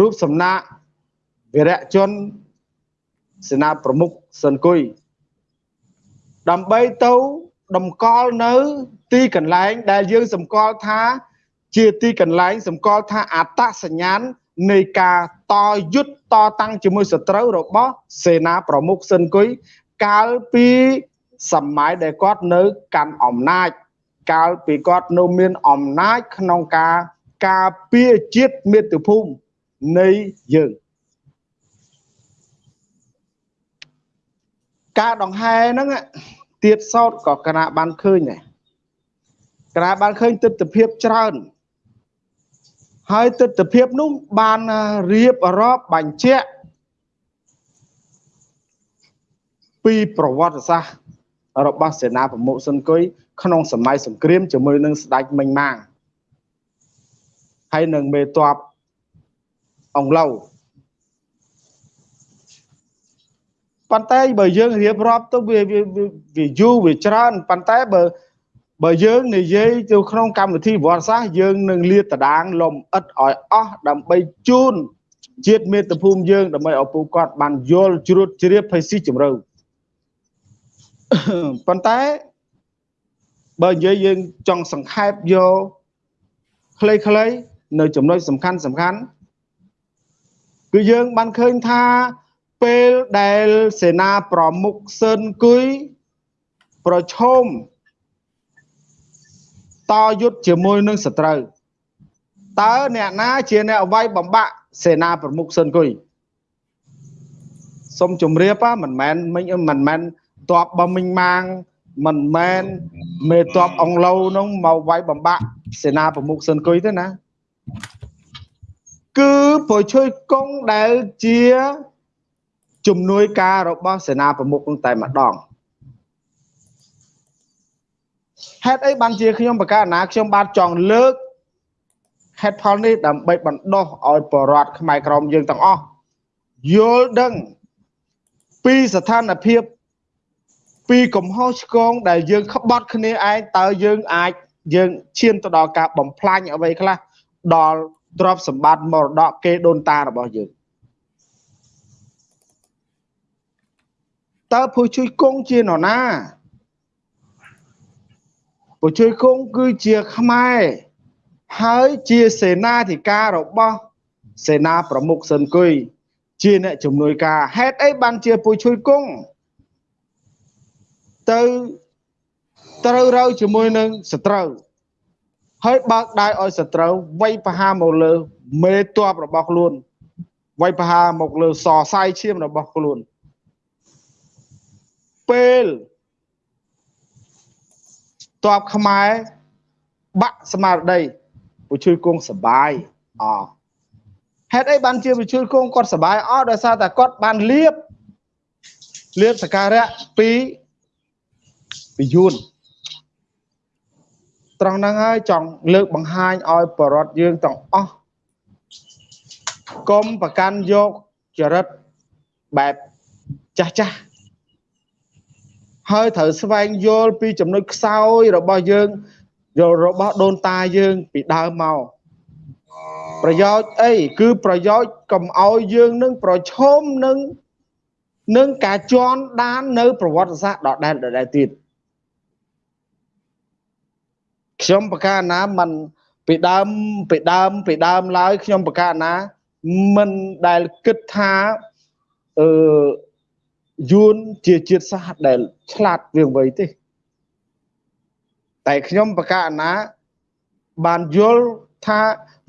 រូបសំណាកវិរៈជនសេនាប្រមុខសិនគុយដើម្បីទៅតម្កល់នៅ ទីកន្លែងដែលយើងសម្គាល់ថា ជាទីកន្លែងសម្គាល់ថាអត្តសញ្ញាណនៃការតយុទ្ធតតាំងជាមួយសត្រូវរបស់សេនាប្រមុខស៊ិនគុយកាលពីសម័យដែលគាត់នៅកាន់អំណាច កាលពីគាត់នៅមានអំណាចក្នុងការការពារជាតិមាតុភូមិនៃយើងការដង្ហែហ្នឹងទៀតសោតក៏គណៈបានឃើញដែរ គណៈបានឃើញទស្សនភាពច្រើន ហើយទស្សនភាពនោះបានរៀបរាប់បញ្ជាក់ពីប្រវត្តិសាស្ត្ររបស់សេនាប្រមុខស៊ុនគុយក្នុងសម័យសង្គ្រាមជាមួយនឹងស្ដេចមិញម៉ាងហើយនឹងមេតបអង្ឡូវប៉ុន្តែបើយើងរៀបរាប់ទៅវាវាយូរវាច្រើនប៉ុន្តែបើ បើយើងនិយាយទៅក្នុងកម្មវិធីវត្តសាស្ត្រយើងនឹងលាតតដាងលំអិតឲ្យអស់ដើម្បីជូនជាតិមេត្តាភូមិយើងដើម្បីឲ្យពួកគាត់បានយល់ជ្រួតជ្រាបភ័យស៊ីជម្រៅប៉ុន្តែបើនិយាយយើងចង់សង្ខេបយកខ្លីៗនៅចំណុចសំខាន់សំខាន់គឺយើងបានឃើញថាពេលដែលសេនាប្រមុខស៊ិនគុយប្រឈម តយុទ្ធជាមួយនឹងសត្រូវតើអ្នកណាជាអ្នកវាយបំបាក់សេនាប្រមុខស៊ិនគុយសូមជម្រាបមិនមែនមិញមិនមែនតបបំមិញម៉ាងមិនមែនមេតបអង្ឡូវនោះមកវាយបំបាក់សេនាប្រមុខស៊ិនគុយទេណាគឺប្រជួយកងដែលជាជំនួយការរបស់សេនាប្រមុខនឹងតែម្ដង ហេតុអីបានជាខ្ញុំបកការណាខ្ញុំបានចង់លើកហេតុផលនេះដើម្បីបណ្ដោះឲ្យបរដ្ឋខ្មែរក្រមយើងទាំងអស់យល់ដឹងពីស្ថានភាពពីកំហុសឆ្គងដែលយើងក្បត់គ្នាឯងតើយើងអាចយើងឈានទៅដល់ការបំផ្លាញអ្វីខ្លះដល់ទ្រព្យសម្បត្តិមរតកគេដូនតារបស់យើងតើភួយជួយគង់ជានរណា ភួយជួយគង់គឺជាខ្មែរហើយជាសេនាធិការរបស់សេនាប្រមុខស៊ិនគុយជាអ្នកជំនួយការហេតុអីបានជាពុយជួយគង់ទៅត្រូវរើជាមួយនឹងសត្រូវហើយបើកដៃឲ្យសត្រូវវាយប្រហារមកលើមេតបរបស់ខ្លួនវាយប្រហារមកលើសរសៃឈាមរបស់ខ្លួនពេល តបខ្មែរបាក់ស្មារតីពជួយគង់សបាយអហេតុអីបានជាពជួយគង់គាត់សបាយអដោយសារតែគាត់បានលៀបលៀបសការៈពីពីយួនត្រង់ហ្នឹងហើយចង់លើកបង្ហាញឲ្យបរតយើងទាំងអស់កុំប្រកាន់យកចរិតបែបចាស់ចាស់ ហើយត្រូវស្វែងយល់ពីចំណុចខ្សោយរបស់យើងយករបស់ដូនតាយើងពីដើមមកប្រយោជន៍អីគឺប្រយោជន៍កុំឲ្យយើងនឹងប្រឈមនឹងនឹងការជន់ដាននៅ ប្រវត្តិសាស្ត្រដដែលដដែលទៀតខ្ញុំប្រកាសណាមិនពីដើមពីដើមពីដើមឡើយខ្ញុំប្រកាសណាមិនដែលគិតថាអឺ យួនជាជាតិសាសន៍ដែលឆ្លាតវាងវៃទេតែខ្ញុំប្រកាសណាបានយល់ថា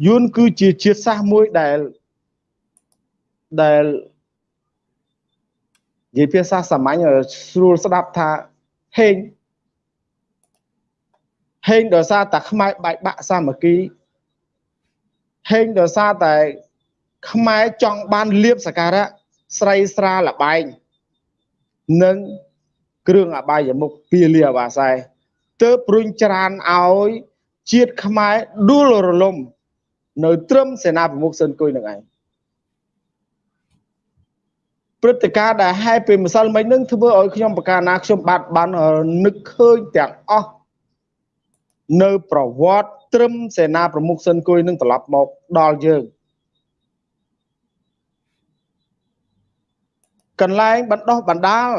យួនគឺជាជាតិសាសន៍មួយដែលដែលនិយាយភាសាសាមញ្ញស្រួលស្ដាប់ថាហេងហេងដោយសារតែខ្មែរបែកបាក់សាមគ្គីហេងដោយសារតែខ្មែរចង់បានលៀបសការៈស្រីស្រាលបែង និងគ្រឿងអបាយមុខពីលាអាបាសែទើបព្រុញច្រានឲ្យជាតិខ្មែរដួលរលំ នៅត្រឹមសេនាប្រមុខស៊ិនគុយនឹងឯងព្រឹត្តិការណ៍ដែលហែពីម្សិលមិញនឹងធ្វើឲ្យខ្ញុំប្រកាសណាខ្ញុំបាទបាននឹកឃើញទាំងអស់នៅប្រវត្តិត្រឹមសេនាប្រមុខស៊ិនគុយនឹងត្រឡប់មកដល់យើង កន្លែងបណ្ដោះបណ្ដាល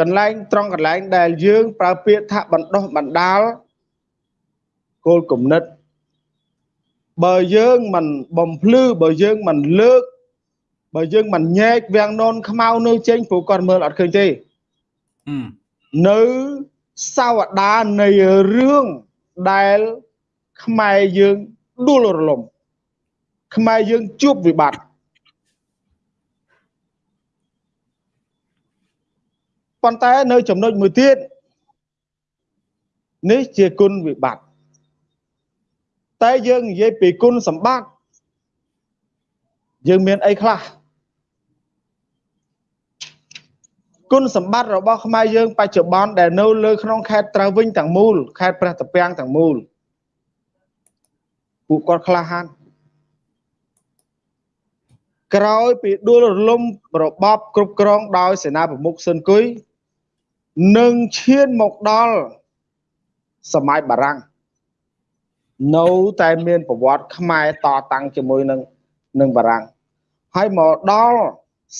កន្លែងត្រង់កន្លែងដែលយើងប្រើពាក្យថាបណ្ដោះបណ្ដាលគោលគំនិតបើយើងមិនបំភ្លឺបើយើងមិនលើកបើយើងមិនញែកវាំងននខ្មៅនៅចេញព្រោះគាត់មើលអត់ឃើញទេនៅសវតានៃរឿងដែលខ្មែរយើងដួលរលំខ្មែរយើងជួបវិបត្តិ ប៉ុន្តែនៅចំណុចមួយទៀតនេះជាគុណវិបត្តិតែយើងនិយាយពីគុណសម្បត្តិយើងមានអីខ្លះគុណសម្បត្តិរបស់ខ្មែរយើងបច្ចុប្បន្នដែលនៅលើក្នុងខេត្តត្រើយវិញទាំងមូលខេត្តព្រះត្រពាំងទាំងមូលពួកគាត់ក្លាហានក្រោយពីដួលរលំរបបគ្រប់គ្រងដោយសេនាប្រមុខស៊ុនគុយ នឹងឈានមកដល់សម័យបារាំងនៅតែមានប្រវត្តិខ្មែរតតាំងជាមួយនឹងនឹងបារាំងហើយមកដល់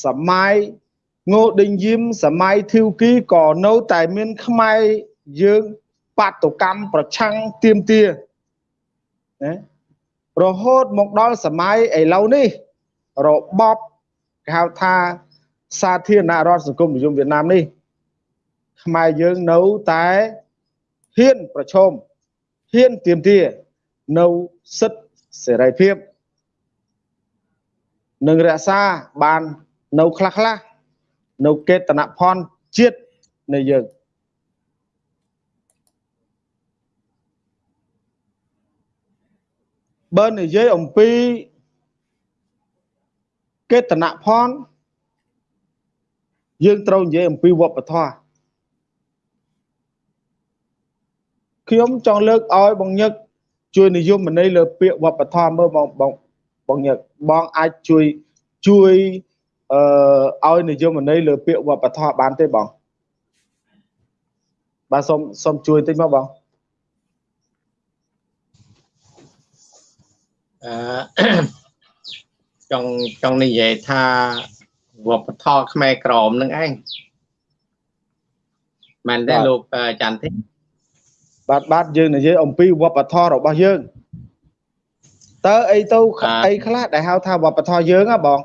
សម័យងូដេញយឹមសម័យធីវគីក៏នៅតែមានខ្មែរយើងបាតុកម្មប្រឆាំងទៀមទាណារហូតមកដល់សម័យឥឡូវនេះរបបគេហៅថាសាធារណរដ្ឋសង្គមនិយមវៀតណាមនេះ ខ្មែរយើងនៅតែហ៊ានប្រឈមហ៊ានទៀមទានៅសិទ្ធិសេរីភាពនឹងរក្សាបាននៅខ្លះខ្លះនៅកេតនភ័ណ្ឌជាតិនៃយើងបើនិយាយអំពីកេតនភ័ណ្ឌយើងត្រូវនិយាយអំពីវប្បធម៌ ខ្ញុំចង់លើកឲ្យបងញឹកជួយនិយមន័យលើពាក្យវប្បធម៌មើលបងបងបងញឹកបងអាចជួយជួយអឺឲ្យនិយមន័យលើពាក្យវប្បធម៌បានទេបងបាទសូមសូមជួយតិចមកបងអឺចង់ចង់និយាយថាវប្បធម៌ខ្មែរក្រមនឹងឯងមែនទេលោកច័ន្ទទេ បាទបាទយើងនិយាយអំពីវប្បធម៌របស់យើងតើអីទៅអីខ្លះដែលហៅថាវប្បធម៌យើងហ៎បង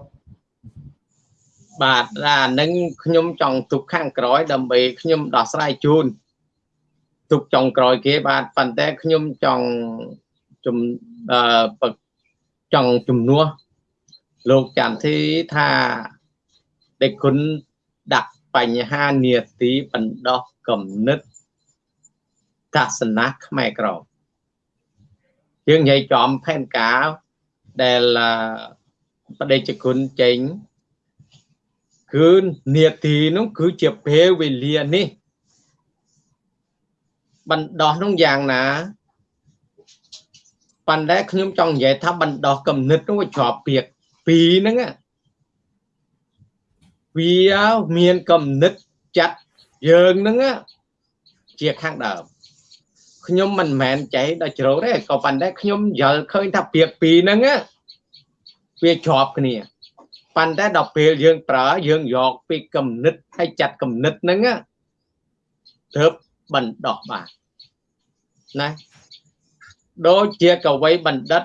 បាទអានឹងខ្ញុំចង់ទុកខាងក្រោយដើម្បីខ្ញុំដោះស្រាយជូនទុកចុងក្រោយគេបាទប៉ុន្តែខ្ញុំចង់ជំអឺចង់ជំនួសលោកចន្ទធីថាដេគុណដាក់បញ្ហានាទីបណ្ដោះកំណត់ ទស្សនៈខ្មែរក្រមយើងនិយាយចំផែនការដែលបដិជគុណចេញគឺនាទីនោះគឺជាពេលវេលានេះបណ្ដោះនោះយ៉ាងណាប៉ុន្តែខ្ញុំចង់និយាយថាបណ្ដោះកំណត់នោះវាជាប់ពាក្យពីរហ្នឹងវាមានកំណត់ចាត់យើងហ្នឹងជាខាងដើម ខ្ញុំមិនមែនចៃដល់ជ្រៅទេក៏ប៉ុន្តែខ្ញុំយល់ឃើញថាពាក្យពីរហ្នឹងវាជាប់គ្នាប៉ុន្តែដល់ពេលយើងប្រើយើងយកពីកំណត់ហើយចាត់កំណត់ហ្នឹងទៅបណ្ដោះបានណាដូចជាកវីបណ្ឌិត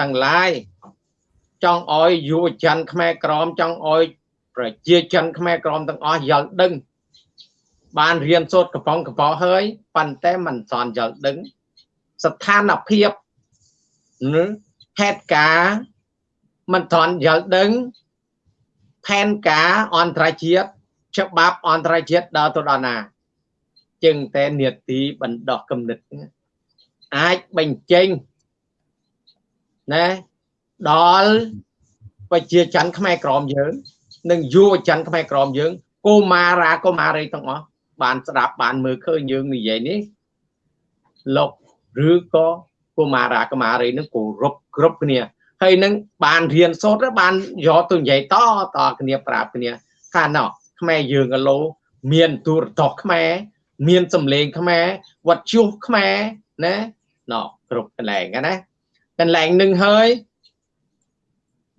ទាំងឡាយចង់ឲ្យយុវជនខ្មែរក្រមចង់ឲ្យប្រជាជនខ្មែរក្រមទាំងអស់យល់ដឹង បានរៀនសូត្រកំប៉ុងកំប៉ុហើយប៉ុន្តែមិនសន់យល់ដឹង ស្ថានភាពហេតុការមិនទាន់យល់ដឹងផែនការអន្តរជាតិច្បាប់អន្តរជាតិដល់ទៅដល់ណាจึงតែនេតិបណ្ដោះគំនិតអាចបញ្ចេញណាដល់ប្រជាច័ន្ទខ្មែរក្រមយើង និងយុវជនខ្មែរក្រមយើងកុមារាកុមារីទាំងអស់ បានស្ដាប់បានមើលឃើញយើងនិយាយនេះលោកឬក៏កុមារាកុមារីនឹងគោរពគ្រប់គ្នាហើយនឹងបានរៀនសូត្របានយកទៅនិយាយតតគ្នាប្រាប់គ្នាថាណោះខ្មែរយើងកឡូមានទូរទស្សន៍ខ្មែរមានសម្លេងខ្មែរវត្តជុះខ្មែរណាណោះគ្រប់កន្លែងណាកន្លែងនឹងហើយ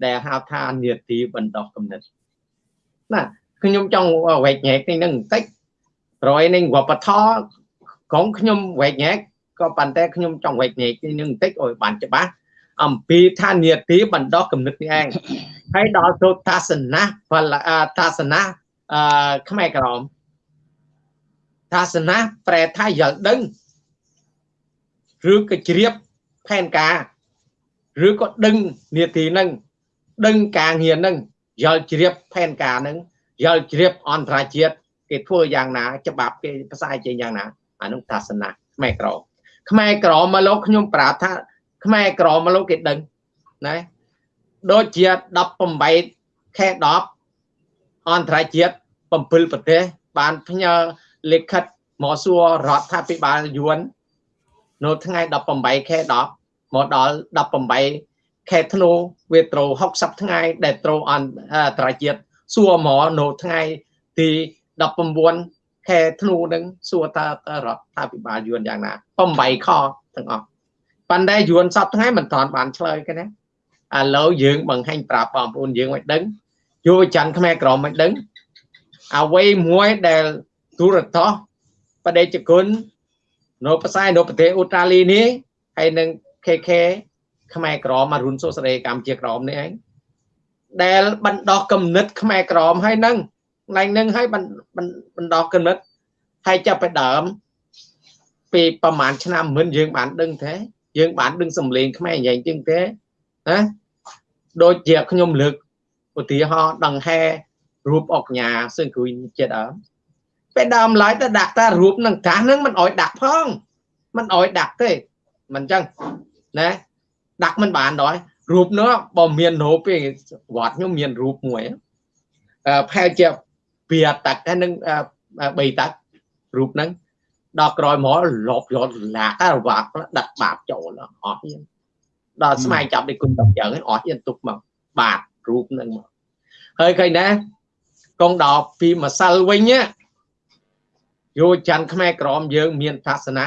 ដែលហៅថានីតិបណ្ដោះគំនិតណាខ្ញុំចង់វែកញែកនេះនឹងបន្តិចប្រយនឹងវប្បធម៌ក្រុមខ្ញុំវែកញែកក៏ប៉ុន្តែខ្ញុំចង់វែកញែកនេះនឹងបន្តិចឲ្យបានច្បាស់អំពីថានីតិបណ្ដោះគំនិតនេះឯងហើយដល់សូត្រថាសនាបលថាសនាអឺខ្មែរក្រមថាសនាប្រែថាយល់ដឹងឬក៏ជ្រាបផែនការឬក៏ដឹងនីតិនឹងដឹងការងារនឹងយល់ជ្រាបផែនការនឹងយល់ជ្រាបអន្តរជាតិ គេធ្វើយ៉ាងណាច្បាប់គេផ្សាយចេញយ៉ាងណាអានោះសាសនាខ្មែរក្រមខ្មែរក្រមមកលោកខ្ញុំប្រាប់ថា ខ្មែរក្រមមកលោកគេដឹងណាដូចជា18ខែ10អន្តរជាតិ7ប្រទេសបានផ្ញើលិខិតមកសួររដ្ឋាភិបាលយួននៅថ្ងៃ18ខែ10មកដល់18ខែធ្នូវាត្រូវ60ថ្ងៃដែលត្រូវអន្តរជាតិសួរមកនៅថ្ងៃទី 19ខែធ្នូនឹងសួរថារដ្ឋាភិបាលយួនយ៉ាងណា8ខទាំងអស់ប៉ុន្តែយួនសពថ្ងៃមិនទាន់បានឆ្លើយគេណាឥឡូវយើងបង្ហាញប្រាប់បងប្អូនយើងមិនដឹងយុវច័ន្ទខ្មែរក្រមមិនដឹងអ្វីមួយដែលទូរទស្សន៍បដិជគុណនៅផ្សាយនៅប្រទេសអូស្ត្រាលីនេះហើយនឹង KK ខ្មែរក្រមអរុនសុស្រីកម្ពុជាក្រមនេះឯងដែលបណ្ដោះគំនិតខ្មែរក្រមហើយនឹង ឡើងនឹងហើយបណ្ដោះគំនិតហើយចាប់ไปដើមពីប្រហែលឆ្នាំមុនយើងបានដឹងទេយើងបានដឹងសំឡេងខ្មែរយ៉ាងចឹងទេណាដូចជាខ្ញុំលើកឧទាហរណ៍ដង្ហែរូបអុកញ៉ាសឹងគួយជាដើមពេលដើមឡើយទៅដាក់តារូបនឹងកាសនឹងមិនអោយដាក់ផងមិនអោយដាក់ទេមិនចឹងណាដាក់មិនបានដល់រូបនោះបើមានរូបទេវត្តខ្ញុំមានរូបមួយអឺផែជា ពីតាក់ហើយនឹង3តាក់រូបហ្នឹងដល់ក្រោយមកលបយកឡាករវាក់ដាក់បាបចូលអស់ទៀតដល់ស្មៃចាប់ដូចគុណតយ៉ាងអស់ទៀតទុកមកបាបរូបហ្នឹងមកហើយឃើញណាកងដល់ពីម្សិលវិញយោច័ន្ទខ្មែរក្រមយើង មានសាសនា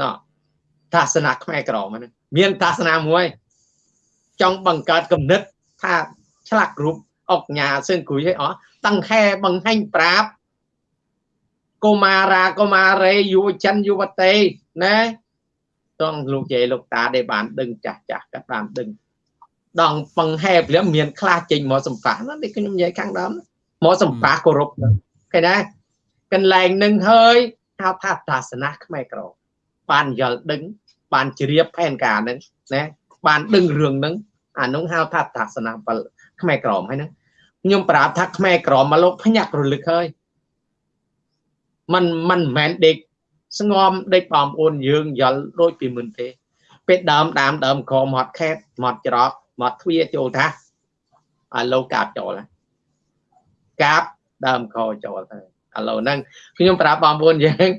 ណោះសាសនាខ្មែរក្រមហ្នឹងមានសាសនាមួយ ចង់បង្កើតគំនិតថាឆ្លាក់រូប អុកញ៉ាសឹងគួយឲ្យអស់តង្ខែបង្ហាញប្រាប់កុមារាកុមារីយុវជនយុវតីណាតងលោកយាយលោកតាដែលបានដឹងចាស់ចាស់ក៏បានដឹងដងបង្ហែព្រមមានខ្លះចេញមកសម្ប៉ះណានេះខ្ញុំនិយាយខាងដើមមកសម្ប៉ះគោរពឃើញណាកន្លែងនឹងហើយហៅថាសាសនាខ្មែរក្របានយល់ដឹង បានជ្រាបផែនការនឹងណាបានដឹងរឿងហ្នឹងអានោះហៅថាសាសនា ខ្មែរក្រមហើយហ្នឹងខ្ញុំប្រាប់ថាខ្មែរក្រមមកលោកភ្ញាក់រលឹកហើយมันมันមិនមែនដេកស្ងំដេកបងប្អូនយើងយល់ដូចពីមុនទេពេលដើមដើមដើមក្រមាត់ខេតមាត់ច្រកមាត់ទ្វាចូលថាឥឡូវកាបចូលកាបដើមកចូលទៅឥឡូវហ្នឹងខ្ញុំប្រាប់បងប្អូនយើង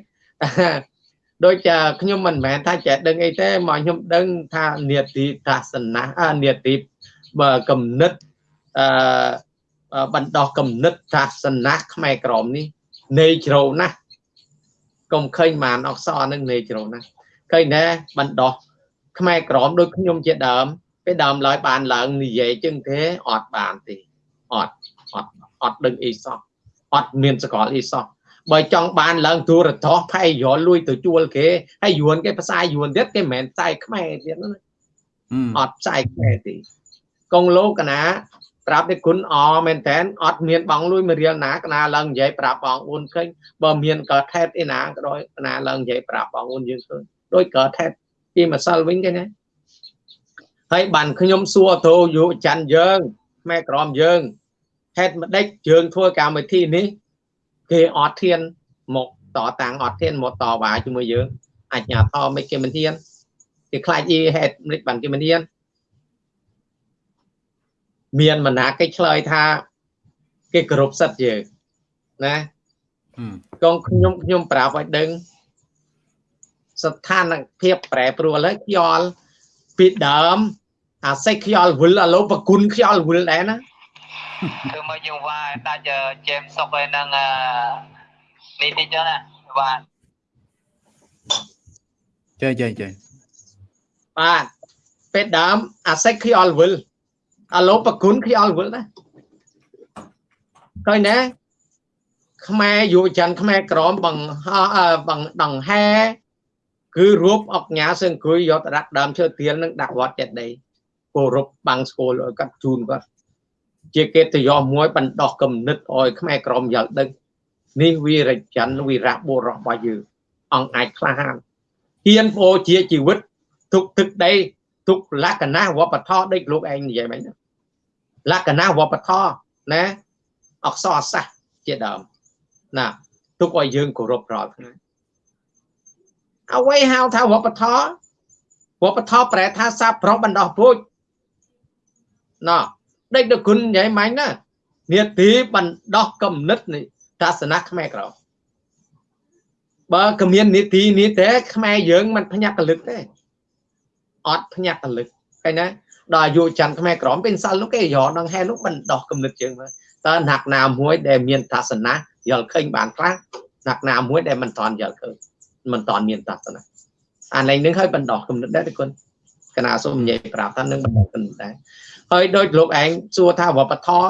ដូចខ្ញុំមិនមែនថាចេះដឹងអីទេមកខ្ញុំដឹងថានេតិសាសនានេតិបើគំនិត អឺបណ្ដោះគំនិតសាសនាខ្មែរក្រមនេះនៃជ្រៅណាស់កុំឃើញបានអក្សរនឹងនៃជ្រៅណាស់ឃើញដែរបណ្ដោះខ្មែរក្រមដូចខ្ញុំជាដើមពេលដើមឡើយបានឡើងនិយាយចឹងទេអត់បានទេអត់អត់អត់ដឹងអីសោះអត់មានសកលអីសោះបើចង់បានឡើងទូរទស្សន៍ផៃយល់លួយទៅជួលគេហើយយួនគេផ្សាយយួនទៀតគេមិនមែនផ្សាយខ្មែរទៀតណាអត់ផ្សាយខ្មែរទេកងលោកកណា ប្រាប់ទេគុណអមែនតើអត់មានបងលួយមួយរៀលណាកណាឡើងនិយាយប្រាប់បងអូនឃើញបើមានក៏ថេតអីណាក៏ដោយកណាឡើងនិយាយប្រាប់បងអូនយើងឃើញដូចក៏ថេតពីម្សិលវិញគេណាហើយបានខ្ញុំសួរទៅយុច័ន្ទយើងម៉ែក្រមយើងហេតុម្ដេចយើងធ្វើកម្មវិធីនេះគេអត់ធានមកតតាំងអត់ធានមកតវ៉ាជាមួយយើងអញ្ញាធមមិនគេមិនធានគេខ្លាចអីហេតុមិនបានគេមិនធាន មានមណាកិច្ចឆ្លើយថា គេគោរពសិទ្ធិយើងណាកងខ្ញុំខ្ញុំប្រាប់ឲ្យដឹងស្ថានភាពប្រែប្រួលហើយខ្យល់ពីដើមអាសេចខ្យល់វិលឥឡូវប្រគុណខ្យល់វិលដែរណាគឺមកយើងវាយដាច់ជេមសុកឯនឹងនេះតិចណាបាទចេះចេះចេះបាទពេលដើមអាសេចខ្យល់វិល ឥឡូវប្រគុណខ្យល់វិលណាឃើញណាខ្មែរយុវជនខ្មែរក្រមបង្ហោបង្ដង្ហែគឺរូបអុកញ៉ាសង្គយយកទៅដាក់ដើមឈើទៀលនឹងដាក់វត្តចេតិយគោរពបាំងស្គលឲ្យកាត់ជូនគាត់ជាកិត្តិយសមួយបណ្ដោះគំនិតឲ្យខ្មែរក្រមយល់ដឹងនេះវីរច័ន្ទវីរៈបុរសរបស់យើងអង្គអាចក្លាហានហ៊ានបូជាជីវិតទុកទឹកដី ទុកលក្ខណៈវប្បធម៌ដូចលោកឯងនិយាយមិនលក្ខណៈវប្បធម៌ណាអក្សរសាស្ត្រជាដើមណាទុកឲ្យយើងគោរពរាល់ថ្ងៃអ្វីហៅថាវប្បធម៌វប្បធម៌ប្រែថាសាប្រុសបណ្ដោះពូជណោះដេកដល់គុណញ៉ៃម៉ាញ់ណានាទីបណ្ដោះកំណត់នៃសាសនាខ្មែរក្រោបើគ្មាននីតិនេះទេខ្មែរយើងមិនភ្ញាក់កលឹកទេ អត់ភ្ញាក់កលឹកឃើញណាដល់អាយុច័ន្ទខ្មែរក្រមពេលសិលនោះគេយកដងហែនោះមិនដោះគំនិតយើងមើលតើណាក់ណាមួយដែលមានទស្សនៈយល់ឃើញបានខ្លះណាក់ណាមួយដែលមិនតន់យល់ឃើញមិនតន់មានទស្សនៈអានេះនឹងឲ្យបណ្ដោះគំនិតដែរទេគុណកណាសូមនិយាយប្រាប់ថានឹងបណ្ដោះគំនិតដែរហើយដោយលោកឯងសួរថាវប្បធម៌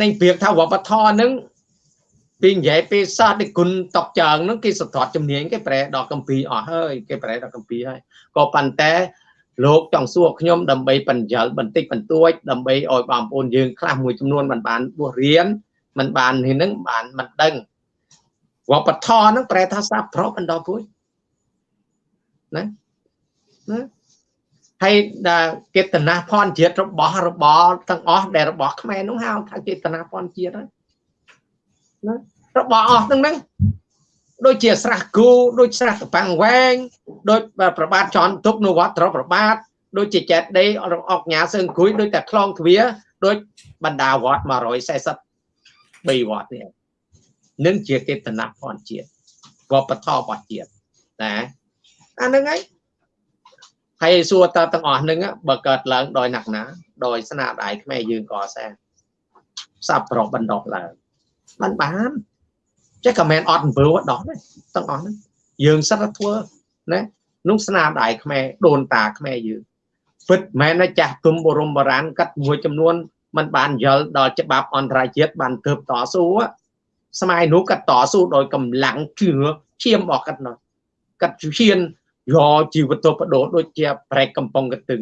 នៃពាក្យថាវប្បធម៌នឹង ពីនិយាយពីសាស្ត្រទីគុណតកចើងហ្នឹងគេសត្វជំនាញគេប្រែដល់កម្ពីអស់ហើយគេប្រែដល់កម្ពីហើយក៏ប៉ុន្តែលោកចង់សួរខ្ញុំដើម្បីបញ្យលបន្តិចបន្តួចដើម្បីឲ្យបងប្អូនយើងខ្លះមួយចំនួនមិនបានបួសរៀនមិនបាននេះនឹងបានមិនដឹងវប្បធម៌ហ្នឹងប្រែថាសាប្រុសបណ្ដោះពួយណាណាហើយដែលចេតនាផនជាតិរបស់របរទាំងអស់ដែលរបស់ខ្មែរនោះហៅថាចេតនាផនជាតិហើយណា របស់អស់ទាំងហ្នឹងដូចជាស្រះគូដូចស្រះកប៉ាំងវែងដូចប្របាទចន់ទុកនៅវត្តត្រប្របាទដូចជាចេតដេអុកញ៉ាសើងគួយដូចតែខ្លងទ្វាដូចបណ្ដាវត្ត143វត្តនេះនឹងជាកេតនៈផនជាតិវប្បធម៌របស់ជាតិណាអាហ្នឹងហើយហើយសួរតើទាំងអស់ហ្នឹងបើកើតឡើងដោយណាក់ណា ដោយស្នាដៃខ្មែរយើងក៏សាសាប់ប្របណ្ដោះឡើងបានបាន ចេះក៏មិនអត់អំពើដោះដែរទាំងអស់ហ្នឹងយើងសិតតែធ្វើណានោះស្នាដៃខ្មែរដូនតាខ្មែរយើងពិតមែនណាចាស់ទុំបរមបរានកាត់មួយចំនួនมันបានយល់ដល់ច្បាប់អន្តរជាតិបានទើបតស៊ូសម័យនោះកាត់តស៊ូដោយកម្លាំងជឿឈាមរបស់កាត់នោះកាត់ឈានយកជីវិតបដោដូចជាប្រែកកំប៉ុងកទឹង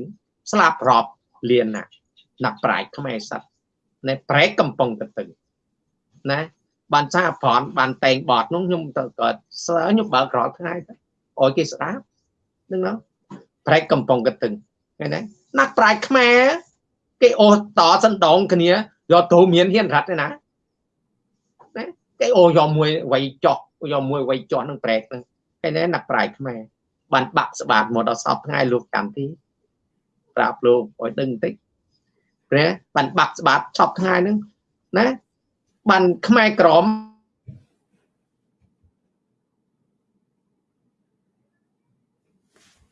ស្លាប់រាប់លៀនណាណាក់ប្រាយខ្មែរសັດណែប្រែកកំប៉ុងកទឹងណា បានសារប្រន់បានតែងបត់នោះខ្ញុំទៅកើតសើខ្ញុំបើករាល់ថ្ងៃទៅអោយគេស្ដាប់នឹងណាប្រែកកំប៉ុងកទឹងឃើញទេណាក់ប្រាយខ្មែរគេអូសតសណ្ដងគ្នាយកទូមានហ៊ានរត់ទេណាណាគេអូយកមួយវៃចោះយកមួយវៃចោះនឹងប្រែកហ្នឹងឃើញទេណាក់ប្រាយខ្មែរបានបាក់ស្បាតមកដល់សពថ្ងៃលោកកម្មទីប្រាប់លោកឲ្យដឹងបន្តិចព្រះបានបាក់ស្បាតសពថ្ងៃហ្នឹងណា បានខ្មែរក្រម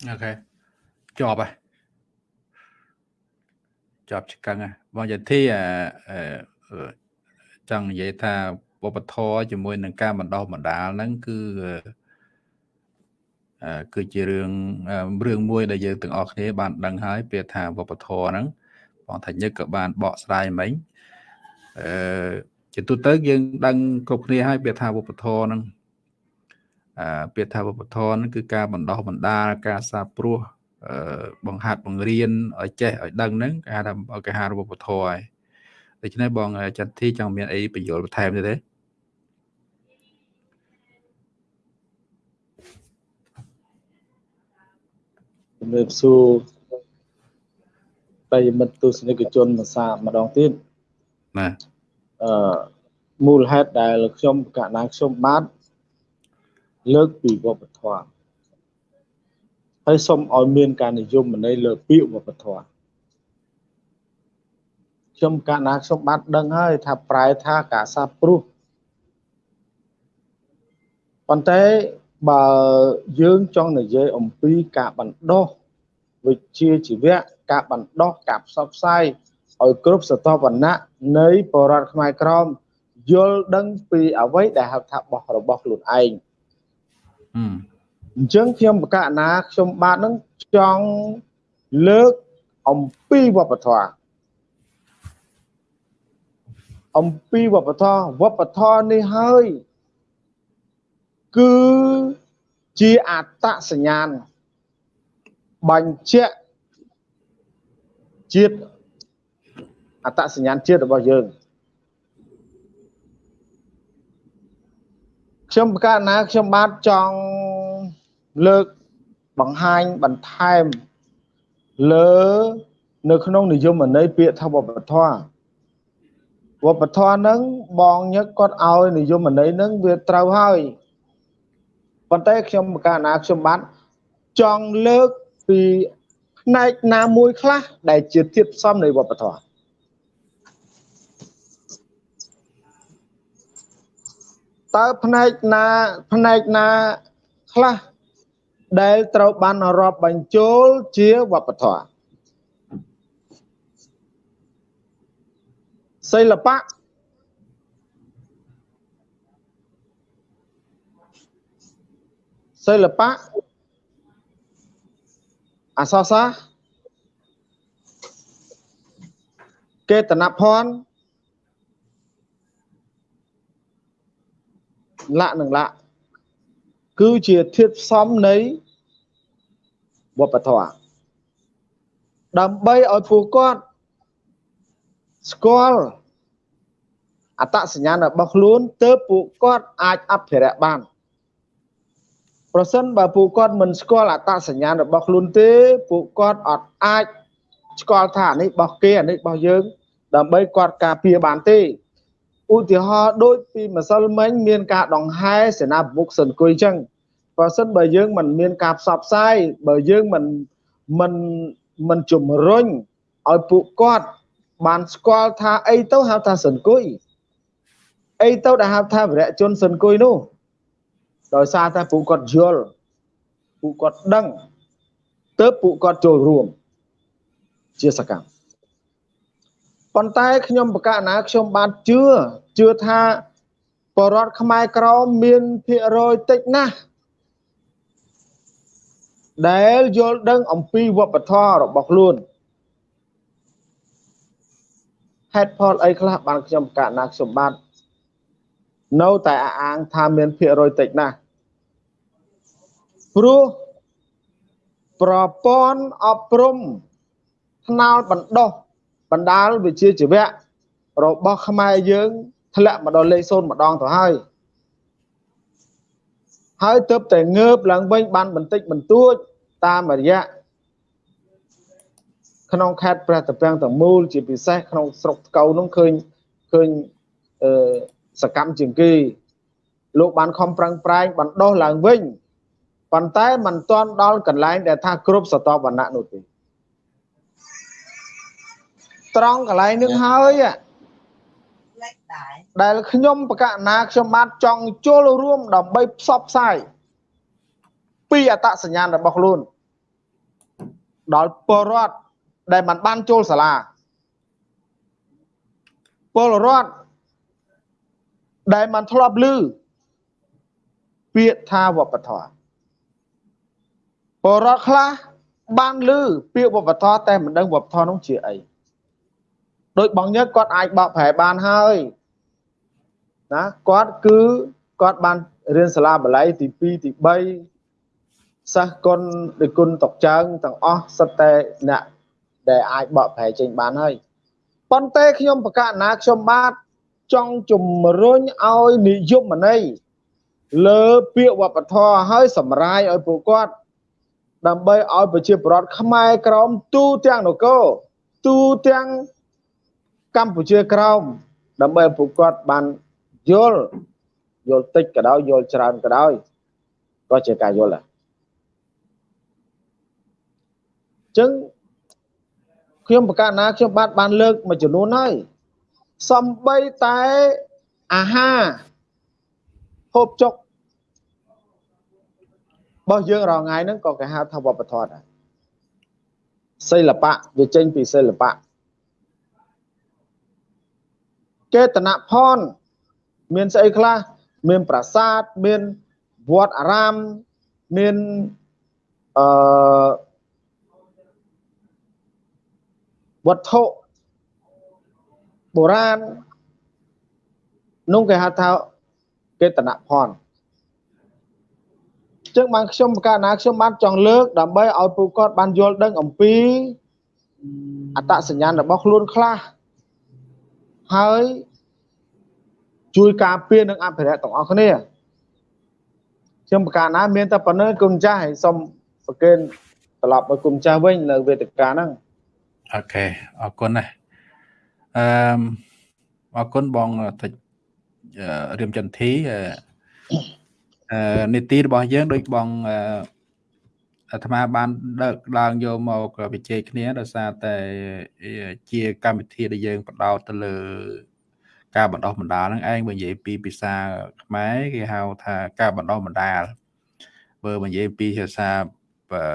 អូខេជាប់ហើយជាប់ឆ្កឹងហើយបងយធីអឺចង់និយាយថាវប្បធម៌ជាមួយនឹងការបណ្ដោះបណ្ដាលហ្នឹងគឺគឺជារឿងរឿងមួយដែលយើងទាំងអស់គ្នាបានដឹងហើយពាក្យថាវប្បធម៌ហ្នឹងបងថាញឹកក៏បានបកស្រាយមិញអឺ ជាទូទៅយើងដឹងគ្រប់គ្នាហើយពាក្យថាវប្បធម៌ហ្នឹងអឺពាក្យថាវប្បធម៌ហ្នឹងគឺការបណ្ដោះបណ្ដាលការសាព្រោះអឺបង្ហាត់បង្រៀនឲ្យចេះឲ្យដឹងហ្នឹងគេហៅថាគេហៅវប្បធម៌ហើយដូច្នេះបងចន្ទធីចង់មានអីបញ្យល់បន្ថែមទេទេជំរាបសួរប្រិយមិត្តទស្សនិកជនភាសាម្ដងទៀតបាទ អឺមូលហេតុដែលខ្ញុំកណាខ្ញុំបាទលើកពីវប្បធម៌ហើយសូមឲ្យមានការនិយមន័យលើពាក្យវប្បធម៌ខ្ញុំកណាខ្ញុំបាទដឹងហើយថាប្រែថាការសាព្រោះប៉ុន្តែបើយើងចង់និយាយអំពីការបណ្ដោះវិជ្ជាជីវៈការបណ្ដោះការផ្សព្វផ្សាយ ឲ្យគ្រប់សតវណ្ណៈនៃបរតខ្មែរក្រមយល់ដឹងពីអ្វីដែលហៅថាបោះរបស់ខ្លួនឯងអញ្ចឹងខ្ញុំបកណាខ្ញុំបាទនឹងចង់លើកអំពីវប្បធម៌អំពីវប្បធម៌វប្បធម៌នេះហើយគឺជាអត្តសញ្ញាណបញ្ជាក់ជាតិ អត្តសញ្ញាណជាតិរបស់យើងខ្ញុំប្រកាសណាខ្ញុំបាទចង់លើកបង្ហាញបន្ថែមលើនៅក្នុងនិយមន័យពាក្យថាវប្បធម៌វប្បធម៌ហ្នឹងបងញឹកគាត់ឲ្យនិយមន័យហ្នឹងវាត្រូវហើយប៉ុន្តែខ្ញុំបកណាខ្ញុំបានចង់លើកពីផ្នែកណាមួយខ្លះដែលជាធាតុផ្សំនៃវប្បធម៌ តើផ្នែកណាផ្នែកណាខ្លះដែលត្រូវបានរាប់បញ្ចូលជាវប្បធម៌សិល្បៈសិល្បៈអសរសាស្ត្រកេតនភ័ណ្ឌ លក្ខនឹងលក្ខគឺជាធាតុផ្សំនៃវប្បធម៌ដើម្បីឲ្យពួកគាត់ស្គាល់អត្តសញ្ញាណរបស់ខ្លួនទើបពួកគាត់អាចអភិរក្សបានប្រសិនបើពួកគាត់មិនស្គាល់អត្តសញ្ញាណរបស់ខ្លួនទេពួកគាត់អត់អាចស្គាល់ថានេះរបស់គេអានេះរបស់យើង ដើម្បីគាត់ការពារបានទេ ឧទាហរណ៍ដូចពីម្សិលមិញមានការដង្ហែសេនាប្រមុខសិនគុយចឹងបើសិនបើយើងមិនមានការផ្សព្វផ្សាយបើយើងមិនមិនមិនជំរុញឲ្យពួកគាត់បានស្គាល់ថាអីទៅហៅថាសិនគុយអីទៅដែលហៅថាវរៈជនសិនគុយនោះដោយសារតែពួកគាត់យល់ពួកគាត់ដឹងទើបពួកគាត់ចូលរួមជាសកម្មប៉ុន្តែខ្ញុំបកណាខ្ញុំបានជឿ ជឿថាបរដ្ឋខ្មែរក្រមមានភាគរយតិចណាស់ដែលយល់ដឹងអំពីវប្បធម៌របស់ខ្លួនហេតុផលអីខ្លះបានខ្ញុំកណាខ្ញុំបាទនៅតែអអាងថាមានភាគរយតិចណាស់ព្រោះប្រព័ន្ធអប់រំថ្នាលបណ្ដុះបណ្ដាលវិជ្ជាជីវៈរបស់ខ្មែរយើង ធ្លាក់មកដល់លេខ0ម្ដងទៅហើយហើយទើបតែងើបឡើងវិញបានបន្តិចបន្តួចតាមរយៈក្នុងខេត្តព្រះតាពាំងទាំងមូលជាពិសេសក្នុងស្រុកថ្កូវនោះឃើញឃើញអឺសកម្មជាងគេលោកបានខំប្រឹងប្រែងបណ្ដុះឡើងវិញប៉ុន្តែมันទាន់ដល់កន្លែងដែលថាគ្រប់សតវណ្ណៈនោះទេត្រង់កន្លែងនឹងហើយដែ ដែលខ្ញុំបកណាខ្ញុំបាទចង់ចូលរួមដើម្បីផ្សព្វផ្សាយពីអត្តសញ្ញាណរបស់ខ្លួនដល់ពលរដ្ឋដែលមិនបានចូលសាលាពលរដ្ឋដែលមិនធ្លាប់ឮពាក្យថាវប្បធម៌ពលរដ្ឋខ្លះបានឮពាក្យវប្បធម៌តែមិនដឹងវប្បធម៌នោះជាអីដោយបងញឹកគាត់អាចបកប្រែបានហើយ ណាគាត់គឺគាត់បានរៀនសាលាបាលីទី2ទី3សិស្សគុណដូចគុណតុកចើងទាំងអស់សិតតែអ្នកដែលអាចបកប្រែចេញបានហើយប៉ុន្តែខ្ញុំបកណាខ្ញុំបាទចង់ជំរុញឲ្យនិយមន័យលើពាក្យវប្បធម៌ឲ្យសម្រាយឲ្យពួកគាត់ដើម្បីឲ្យប្រជាពលរដ្ឋខ្មែរក្រមទូទាំងនគរទូទាំងកម្ពុជាក្រោមដើម្បីឲ្យពួកគាត់បាន យល់យល់តិចក៏ដោយយល់ច្រើនក៏ដោយក៏ជាការយល់ដែរអញ្ចឹងខ្ញុំប្រកាសណាខ្ញុំបាទបានលើកមួយចំនួនហើយសំបីតែអាហារហូបចុករបស់យើងរាល់ថ្ងៃហ្នឹងក៏គេហៅថាវប្បធម៌ដែរសិល្បៈវាចេញពីសិល្បៈកេតនភ័ណ្ឌ មានស្អីខ្លះមានប្រាសាទមានវត្តអារាមមានអឺវត្ថុបុរាណនោះគេហៅថាកេតនភ័ណ្ឌចឹងបានខ្ញុំកាលណាខ្ញុំបានចង់លើកដើម្បីឲ្យពួកគាត់បានយល់ដឹងអំពីអត្តសញ្ញាណរបស់ខ្លួនខ្លះហើយ ជួយការពារនិងអភិរក្សទាំងអស់គ្នាខ្ញុំប្រកាសណាមានតែប៉ុណ្្នឹងគុណចាស់ហើយសូមប្រកេនត្រឡប់មកគុណចាស់វិញនៅវេទិកាហ្នឹងអូខេអរគុណណាស់អឺអរគុណបងតិចរៀមចន្ទធីអឺនីតិរបស់យើងដូចបងអាត្មាបានដឹកឡើងយកមកវិជ័យគ្នាដោយសារតែជាកម្មវិធីដែលយើងបដោតទៅលើ ការបណ្ដោះបណ្ដាលហ្នឹងឯងបើនិយាយពីភាសាខ្មែរគេហៅថាការបណ្ដោះបណ្ដាលបើនិយាយពីភាសា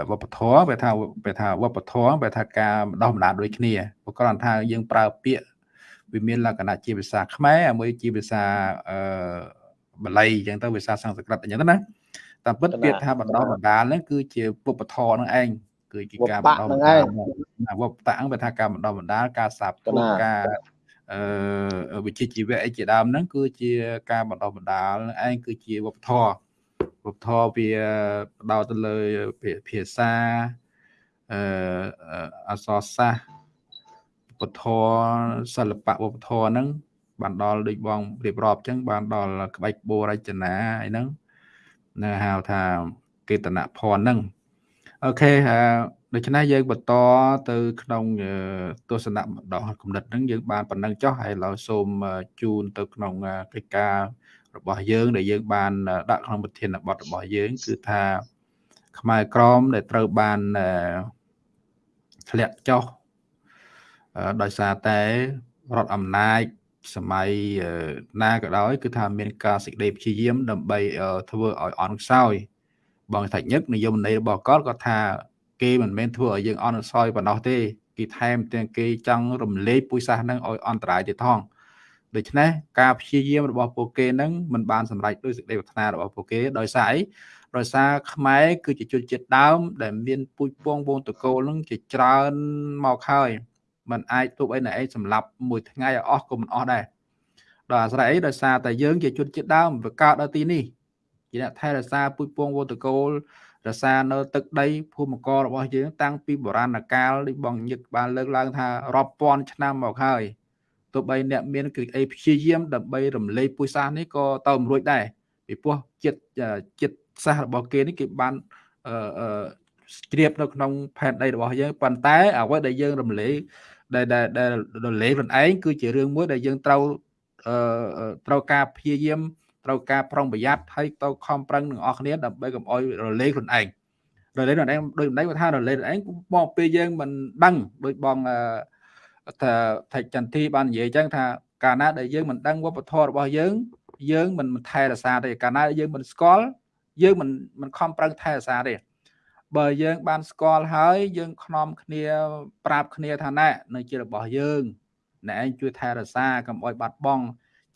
វប្បធម៌វាថាវាថាវប្បធម៌វាថាការបណ្ដោះបណ្ដាលដូចគ្នាព្រោះគ្រាន់ថាយើងប្រើពាក្យវាមានលក្ខណៈជាភាសាខ្មែរមួយជាភាសាអឺបាលីអញ្ចឹងទៅភាសាសំស្ក្រឹតអញ្ចឹងណាតាមពិតពាក្យថាបណ្ដោះបណ្ដាលហ្នឹងគឺជាវប្បធម៌ហ្នឹងឯងគឺជាការបណ្ដោះបណ្ដាលវប្បតហ្នឹងវាថាការបណ្ដោះបណ្ដាលការសាបទូការអឺ វិជ្ជាជីវៈអីជាដើមហ្នឹងគឺជាការបណ្ដោះបណ្ដាលឯងគឺជាវប្បធម៌វប្បធម៌វាផ្ដោតទៅលើភាសាអឺអក្សរសាស្ត្រវប្បធម៌សិល្បៈវប្បធម៌ហ្នឹងបានដល់ដូចបងរៀបរាប់អញ្ចឹងបានដល់ក្បាច់បូរចនាអីហ្នឹងនៅហៅថាកេតនភ័ណ្ឌហ្នឹងអូខេ ដូច្នេះយើងបន្តទៅក្នុងទស្សនៈម្ដងគំនិតហ្នឹងយើងបានប៉ុណ្ណឹងចុះហើយឡើយសូមជូនទៅក្នុងកិច្ចការរបស់យើង ដែលយើងបានដាក់ក្នុងប្រធានបទរបស់យើង គឺថាខ្មែរក្រមដែលត្រូវបានធ្លាក់ចុះដោយសារតែរដ្ឋអំណាចសម័យណាក៏ដោយ គឺថាមានការសេចក្តីព្យាយាម ដើម្បីធ្វើឲ្យអន់ខ្សោយបងថាញឹកនិយមន័យរបស់គាត់គាត់ថា គេមិនមែនធ្វើឲ្យយើងអន់ខ្សោយប៉ុណ្ណោះទេគេថែមទាំងគេចង់រំលែកពុយសាសនឹងឲ្យអន្តរាយទៀតផងដូច្នេះការព្យាយាមរបស់ពួកគេនឹងមិនបានសម្រេចដោយសេចក្តីប្រាថ្នារបស់ពួកគេដោយសារអីដោយសារខ្មែរគឺជាជនជាតិដើម ដែលមានពូជពងវងតកូលនឹងជាច្រើនមកហើយมันអាចទប់អីណែឯងសម្លាប់មួយថ្ងៃឲ្យអស់ក៏មិនអស់ដែរដោយអាស្រ័យអីដោយសារតែយើងជាជនជាតិដើមវាកើតនៅទីនេះជាអ្នកថែរក្សាពូជពងវតកូល រក្សានៅទឹកដីភូមិកររបស់យើងតាំងពីបុរាណកាលដូចបងញឹកបានលើកឡើងថារាប់ពាន់ឆ្នាំមកហើយទោះបីអ្នកមានគឺអីព្យាយាមដើម្បីរំលែកពុយសាសនេះក៏ទៅមិនរួចដែរពីព្រោះចិត្តចិត្តសាសរបស់គេនេះគេបានអឺជ្រាបនៅក្នុងផែនដីរបស់យើងប៉ុន្តែអ្វីដែលយើងរំលែកដែលដែលរលែកខ្លួនឯងគឺជារឿងមួយដែលយើងត្រូវអឺត្រូវការព្យាយាម ត្រូវការប្រុងប្រយ័ត្នហើយទៅខំប្រឹងនឹងអស់គ្នាដើម្បីកុំអោយរលែកខ្លួនឯងរលែកខ្លួនឯងដូចម្ដេចគាត់ថារលែកខ្លួនឯងមកពេលយើងមិនដឹងដូចបងថាថៃចន្ទធីបាននិយាយអញ្ចឹងថាកាលណាដែលយើងមិនដឹងវប្បធម៌របស់យើង យើងមិនថែរក្សាទេកាលណាយើងមិនស្គាល់យើងមិនមិនខំប្រឹងថែរក្សាទេបើយើងបានស្គាល់ហើយយើងខ្នំគ្នាប្រាប់គ្នាថាណែនៅជារបស់យើងអ្នកឯងជួយថែរក្សាកុំអោយបាត់បង់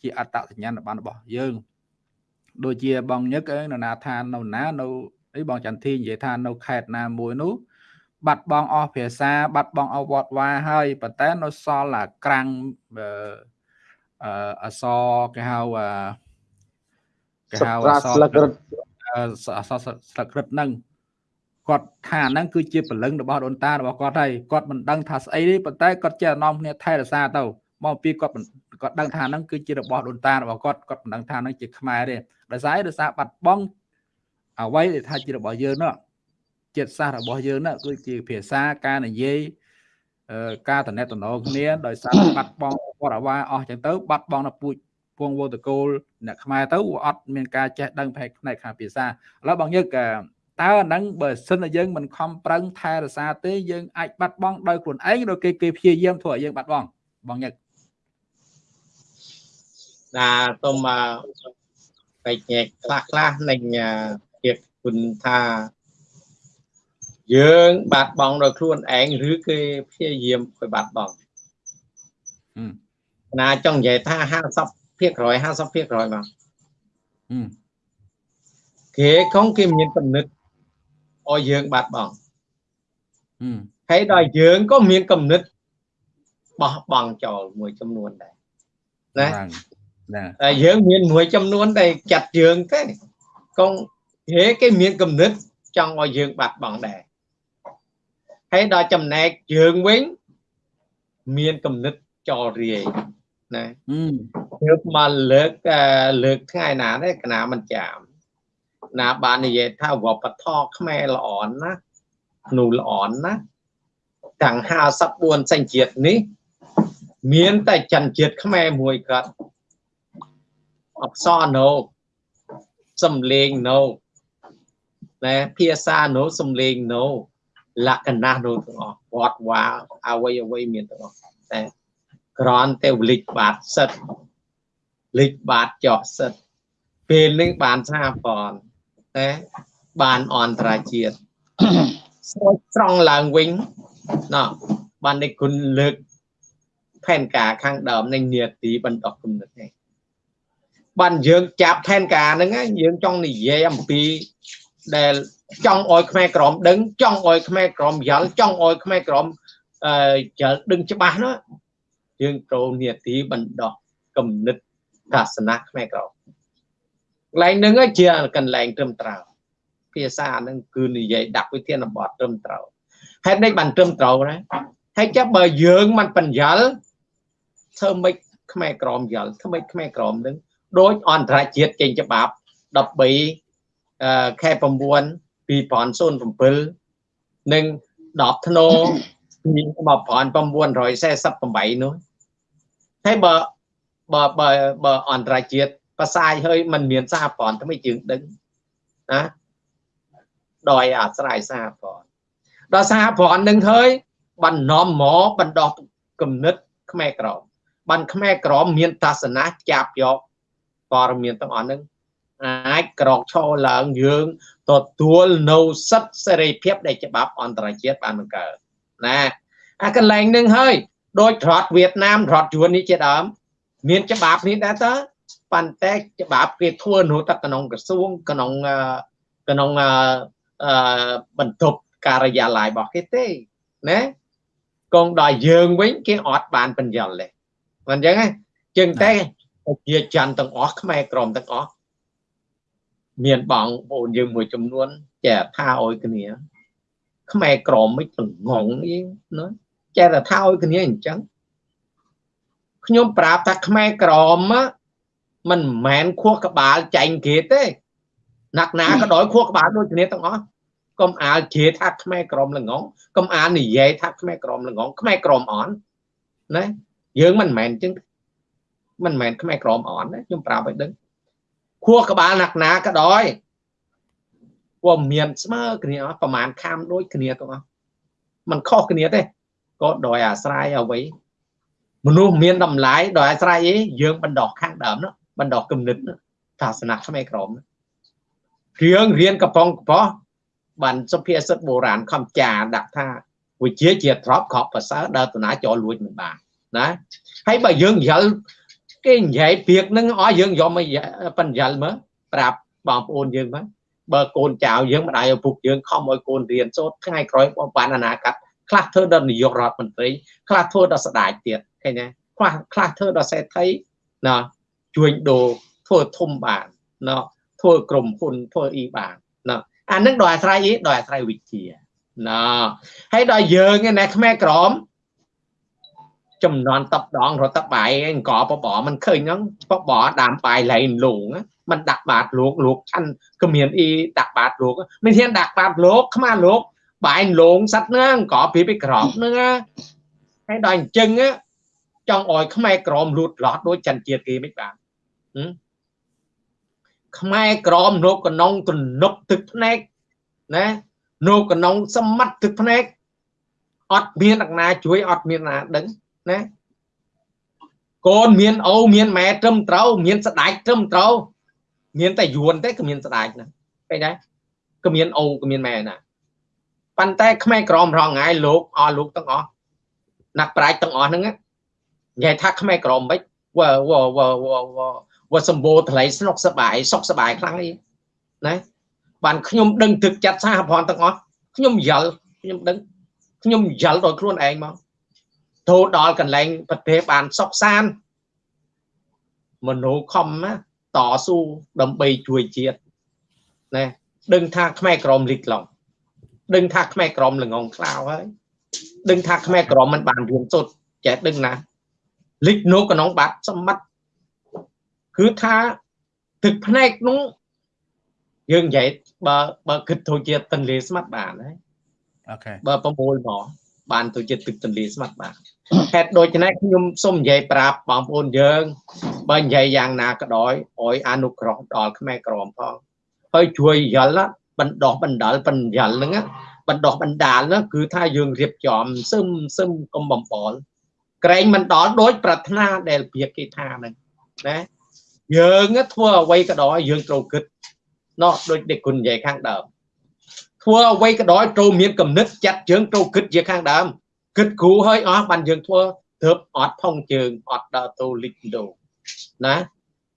ជាអត្តសញ្ញាណប័ណ្ណរបស់យើង ដូចជាបងញឹកនៅណាថានៅណានៅអីបងចន្ទធីនិយាយថានៅខេត្តណាមួយនោះបាត់បង់អស់ភាសាបាត់បង់អវត្តវាហើយប៉ុន្តែនៅសល់អាក្រាំងអឺអសគេហៅគេហៅអសស្លឹករឹតអសស្លឹករឹតហ្នឹងគាត់ថាហ្នឹងគឺជាពលឹងរបស់ដូនតារបស់គាត់ហើយគាត់មិនដឹងថាស្អីទេប៉ុន្តែគាត់ចេះនាំគ្នាថែរក្សាទៅមកពីគាត់ គាត់ដឹងថាហ្នឹងគឺជារបស់ដូនតារបស់គាត់គាត់មិនដឹងថាហ្នឹងជាខ្មែរទេដោយសារដោយសារបាត់បង់អ្វីដែលថាជារបស់យើងនោះចិត្តសាស្ត្ររបស់យើងនោះគឺជាភាសាការនិយាយការតំណែងតំណងគ្នាដោយសារបាត់បង់វត្តអាវាអស់ចឹងទៅបាត់បង់នៅពូជពងវតកូលអ្នកខ្មែរទៅអត់មានការចេះដឹងផ្នែកផ្នែកខាងភាសាឥឡូវបងយើងតើអាហ្នឹងបើសិនតែយើងមិនខំប្រឹងថែរក្សាទេយើងអាចបាត់បង់ដោយខ្លួនឯងដោយគេគេព្យាយាមធ្វើឲ្យយើងបាត់បង់បងញឹក ណាសូមបែកញែកខ្លះខ្លះនឹងទៀតគុណថាយើងបាត់បង់ដោយខ្លួនឯងឬគេព្យាយាមឲ្យបាត់បង់ណាចង់និយាយថា50ភាគរយ50ភាគរយមកគេកងគេមានកំណត់ឲ្យយើងបាត់បង់ហើយដល់យើងក៏មានកំណត់បោះបង់ចោលមួយចំនួនដែរណា តែយើងមានមួយចំនួនដែលចាត់យើងទេកងគេគេមានកំណត់ចង់ឲ្យយើងបាត់បង់ដែរហើយដល់ចំណែកយើងវិញមានកំណត់ចោលរាយណាយើងមកលើកលើកថ្ងៃណាទេកណាមិនចាំ ណាបាននិយាយថាវប្បធម៌ខ្មែរល្អណានោះល្អណាទាំង54សញ្ជាតិនេះ មានតែចន្ទជាតិខ្មែរមួយគាត់ អក្សរណូសំលេងណូណែភាសាណូសំលេងណូលក្ខណៈណូទាំងអស់វត្តវាអ្វីអ្វីមានទាំងអស់តែក្រនតែវលិចបាតសិតលិចបាតចោះសិតពេលនេះបានសាផនតែបានអន្តរជាតិស្រោចស្រង់ឡើងវិញណោះបាននេះគុណលើកផែនការខាងដើមនៃនីតិបណ្ដោះគំនិតនេះ បានយើងចាប់ផែនការហ្នឹងយើងចង់និយាយអំពីដែលចង់អោយខ្មែរក្រមដឹងចង់អោយខ្មែរក្រមយល់ចង់អោយខ្មែរក្រមអឺយល់ដឹងច្បាស់ណាយើងត្រូវនីតិបណ្ដោះគំនិតសាសនាខ្មែរក្រមកន្លែងហ្នឹងជាកន្លែងត្រឹមត្រូវភាសាហ្នឹងគឺនិយាយដាក់វិធានបទត្រឹមត្រូវហេតុនេះបានត្រឹមត្រូវណាហើយចាប់បើយើងមិនបញ្ញល់ធ្វើម៉េចខ្មែរក្រមយល់ធ្វើម៉េចខ្មែរក្រមនឹង ដោយអន្តរជាតិចេញច្បាប់13ខែ9 2007និង10ធ្នូ1948នោះហើយបើបើបើបើអន្តរជាតិផ្សាយហើយมันមានសារព័ន្ធធ្វើយើងដឹងណាដោយអាស្រ័យសារព័ន្ធដល់សារព័ន្ធនឹងហើយបណ្ណំមកបណ្ដោះគំនិតខ្មែរក្រមបានខ្មែរក្រមមានទស្សនៈចាប់យក ព័ត៌មានទាំងអស់ហ្នឹងអាចក្រកឈរឡើងយើងទទួលនៅសិទ្ធិសេរីភាពដែលច្បាប់អន្តរជាតិបានបង្កើតណាអាកន្លែងហ្នឹងហើយដោយរដ្ឋវៀតណាមរដ្ឋយួននេះជាដើមមានច្បាប់នេះដែរតើប៉ុន្តែច្បាប់គេធ្វើនៅតែក្នុងក្រសួងក្នុងក្នុងអឺបន្ទប់ការិយាល័យរបស់គេទេណាកងដល់យើងវិញគេអត់បានបញ្យល់ទេមិនអញ្ចឹងទេចឹងតែ ជាច័ន្ទទាំងអស់ខ្មែរក្រមទាំងអស់មានបងប្អូនយើងមួយចំនួនចេះថាឲ្យគ្នាខ្មែរក្រមមិនទាំងងងអីណាចេះតែថាឲ្យគ្នាអញ្ចឹងខ្ញុំប្រាប់ថាខ្មែរក្រមមិនមែនខួសក្បាលចែងគេទេណាក់ណាក៏ដោយខួសក្បាលដូចគ្នាទាំងអស់កុំអាលជាថាខ្មែរក្រមល្ងងកុំអាលនិយាយថាខ្មែរក្រមល្ងងខ្មែរក្រមអន់ណាយើងមិនមែនចឹង មិនមែនខ្មែរក្រមអន់ណាខ្ញុំប្រាប់ឲ្យដឹងខួសក្បាលណាក់ណាក៏ដោយវាមានស្មើគ្នាប្រហែលខាំដូចគ្នាទាំងអស់มันខុសគ្នាទេក៏ដោយអាស្រ័យអ្វីមនុស្សមានតម្លៃដោយអាស្រ័យអីយើងបណ្ដោះខាងដើមនោះបណ្ដោះគំនិតសាសនាខ្មែរក្រមរឿងរៀនកប៉ុងកប៉ោះបានសុភាសិតបុរាណខំចាដាក់ថាវិជាជាទ្របខប់ប្រសើរដើរតាចោលលួចមិនបានណាហើយបើយើងយល់ គេនិយាយពាក្យហ្នឹងអស់យើងយកមកបញ្យល់មើលប្រាប់បងប្អូនយើងមើលបើកូនចៅយើងម្ដាយឪពុកយើងខំឲ្យកូនរៀនសូត្រថ្ងៃក្រោយបងបានអនាគតខ្លះធ្វើដល់នាយករដ្ឋមន្ត្រីខ្លះធ្វើដល់ស្ដេចទៀតឃើញទេខ្លះខ្លះធ្វើដល់សេដ្ឋីណាជួញដូរធ្វើធំបានណាធ្វើក្រុមហ៊ុនធ្វើអីបានណាអានឹងដោយអាស្រ័យអីដោយអាស្រ័យវិជ្ជាណាហើយដល់យើងណាខ្មែរក្រម ចំនួន10ដងរត់ទៅបាយអង្គបបមិនឃើញហ្នឹងបបដាំបាយលែងលងมันដាក់បាតលោកលោកឆាន់ក៏មានអីដាក់បាតលោកមិនធានដាក់បាតលោកខ្មាលោកបាយលងសັດហ្នឹងក៏ពីពីក្រប់ហ្នឹងហើយដល់អញ្ចឹងចង់ឲ្យខ្មែរក្រមលូតលាស់ដោយចិនជាតិគេមិនបានខ្មែរក្រមលោកកណងទំនុកទឹកភ្នែកណាលោកកណងសមត្ថទឹកភ្នែកអត់មានអ្នកណាជួយអត់មានណាដឹង ណាកូនមានអូមានម៉ែត្រឹមត្រូវមានស្ដាច់ត្រឹមត្រូវមានតែយួនទេគ្មានស្ដាច់ណាឃើញដែរគ្មានអូគ្មានម៉ែណាប៉ុន្តែខ្មែរក្រមរងថ្ងៃលោកអស់លោកទាំងអស់ណាក់ប្រាជ្ញទាំងអស់ហ្នឹងនិយាយថាខ្មែរក្រមមិនវ៉ាវ៉ាវ៉ាវ៉ាវ៉ាសម្បូរថ្លៃស្នុកសបាយសុខសបាយខ្លាំងអីណាបានខ្ញុំដឹងទឹកចិត្តសហព័ន្ធទាំងអស់ខ្ញុំយល់ខ្ញុំដឹងខ្ញុំយល់ដោយខ្លួនឯងមក ទៅដល់កន្លែងប្រទេសបានសុខសាន្តមនុស្សខំណាតស៊ូដើម្បីជួយជាតិណាដឹងថាខ្មែរក្រមលិចឡងដឹងថាខ្មែរក្រមល្ងងខ្លៅហើយដឹងថាខ្មែរក្រមមិនបានរៀនសូត្រចេះដឹងណាលិចនៅក្នុងបាត់សម្បត្តិគឺថាទឹកភ្នែកនោះយើងនិយាយបើបើគិតទៅជាទន្លេស្មាត់បានហើយអូខេបើប្រមូលមកបានទៅជាទឹកទន្លេស្មាត់បាន ហេតុដូច្នេះខ្ញុំសូមនិយាយប្រាប់បងប្អូនយើងបើនិយាយយ៉ាងណាក៏ដោយអោយអនុគ្រោះដល់ខ្មែរក្រមផងហើយជួយយល់បណ្ដោះបណ្ដាលបញ្ញលហ្នឹងបណ្ដោះបណ្ដាលហ្នឹងគឺថាយើងរៀបចំសឹមសឹមកុំបំបលក្រែងមិនដល់ដូចប្រាថ្នាដែលភាគីថាហ្នឹងណាយើងធ្វើអ្វីក៏ដោយយើងត្រូវគិតណោះដូចដែលគុណនិយាយខាងដើមធ្វើអ្វីក៏ដោយត្រូវមានគំនិតចាត់ជើងត្រូវគិតជាខាងដើម គិតគ្រូហើយអស់បានយើងធ្វើទើបអត់ផងជើងអត់ដើរទៅលិចដូណា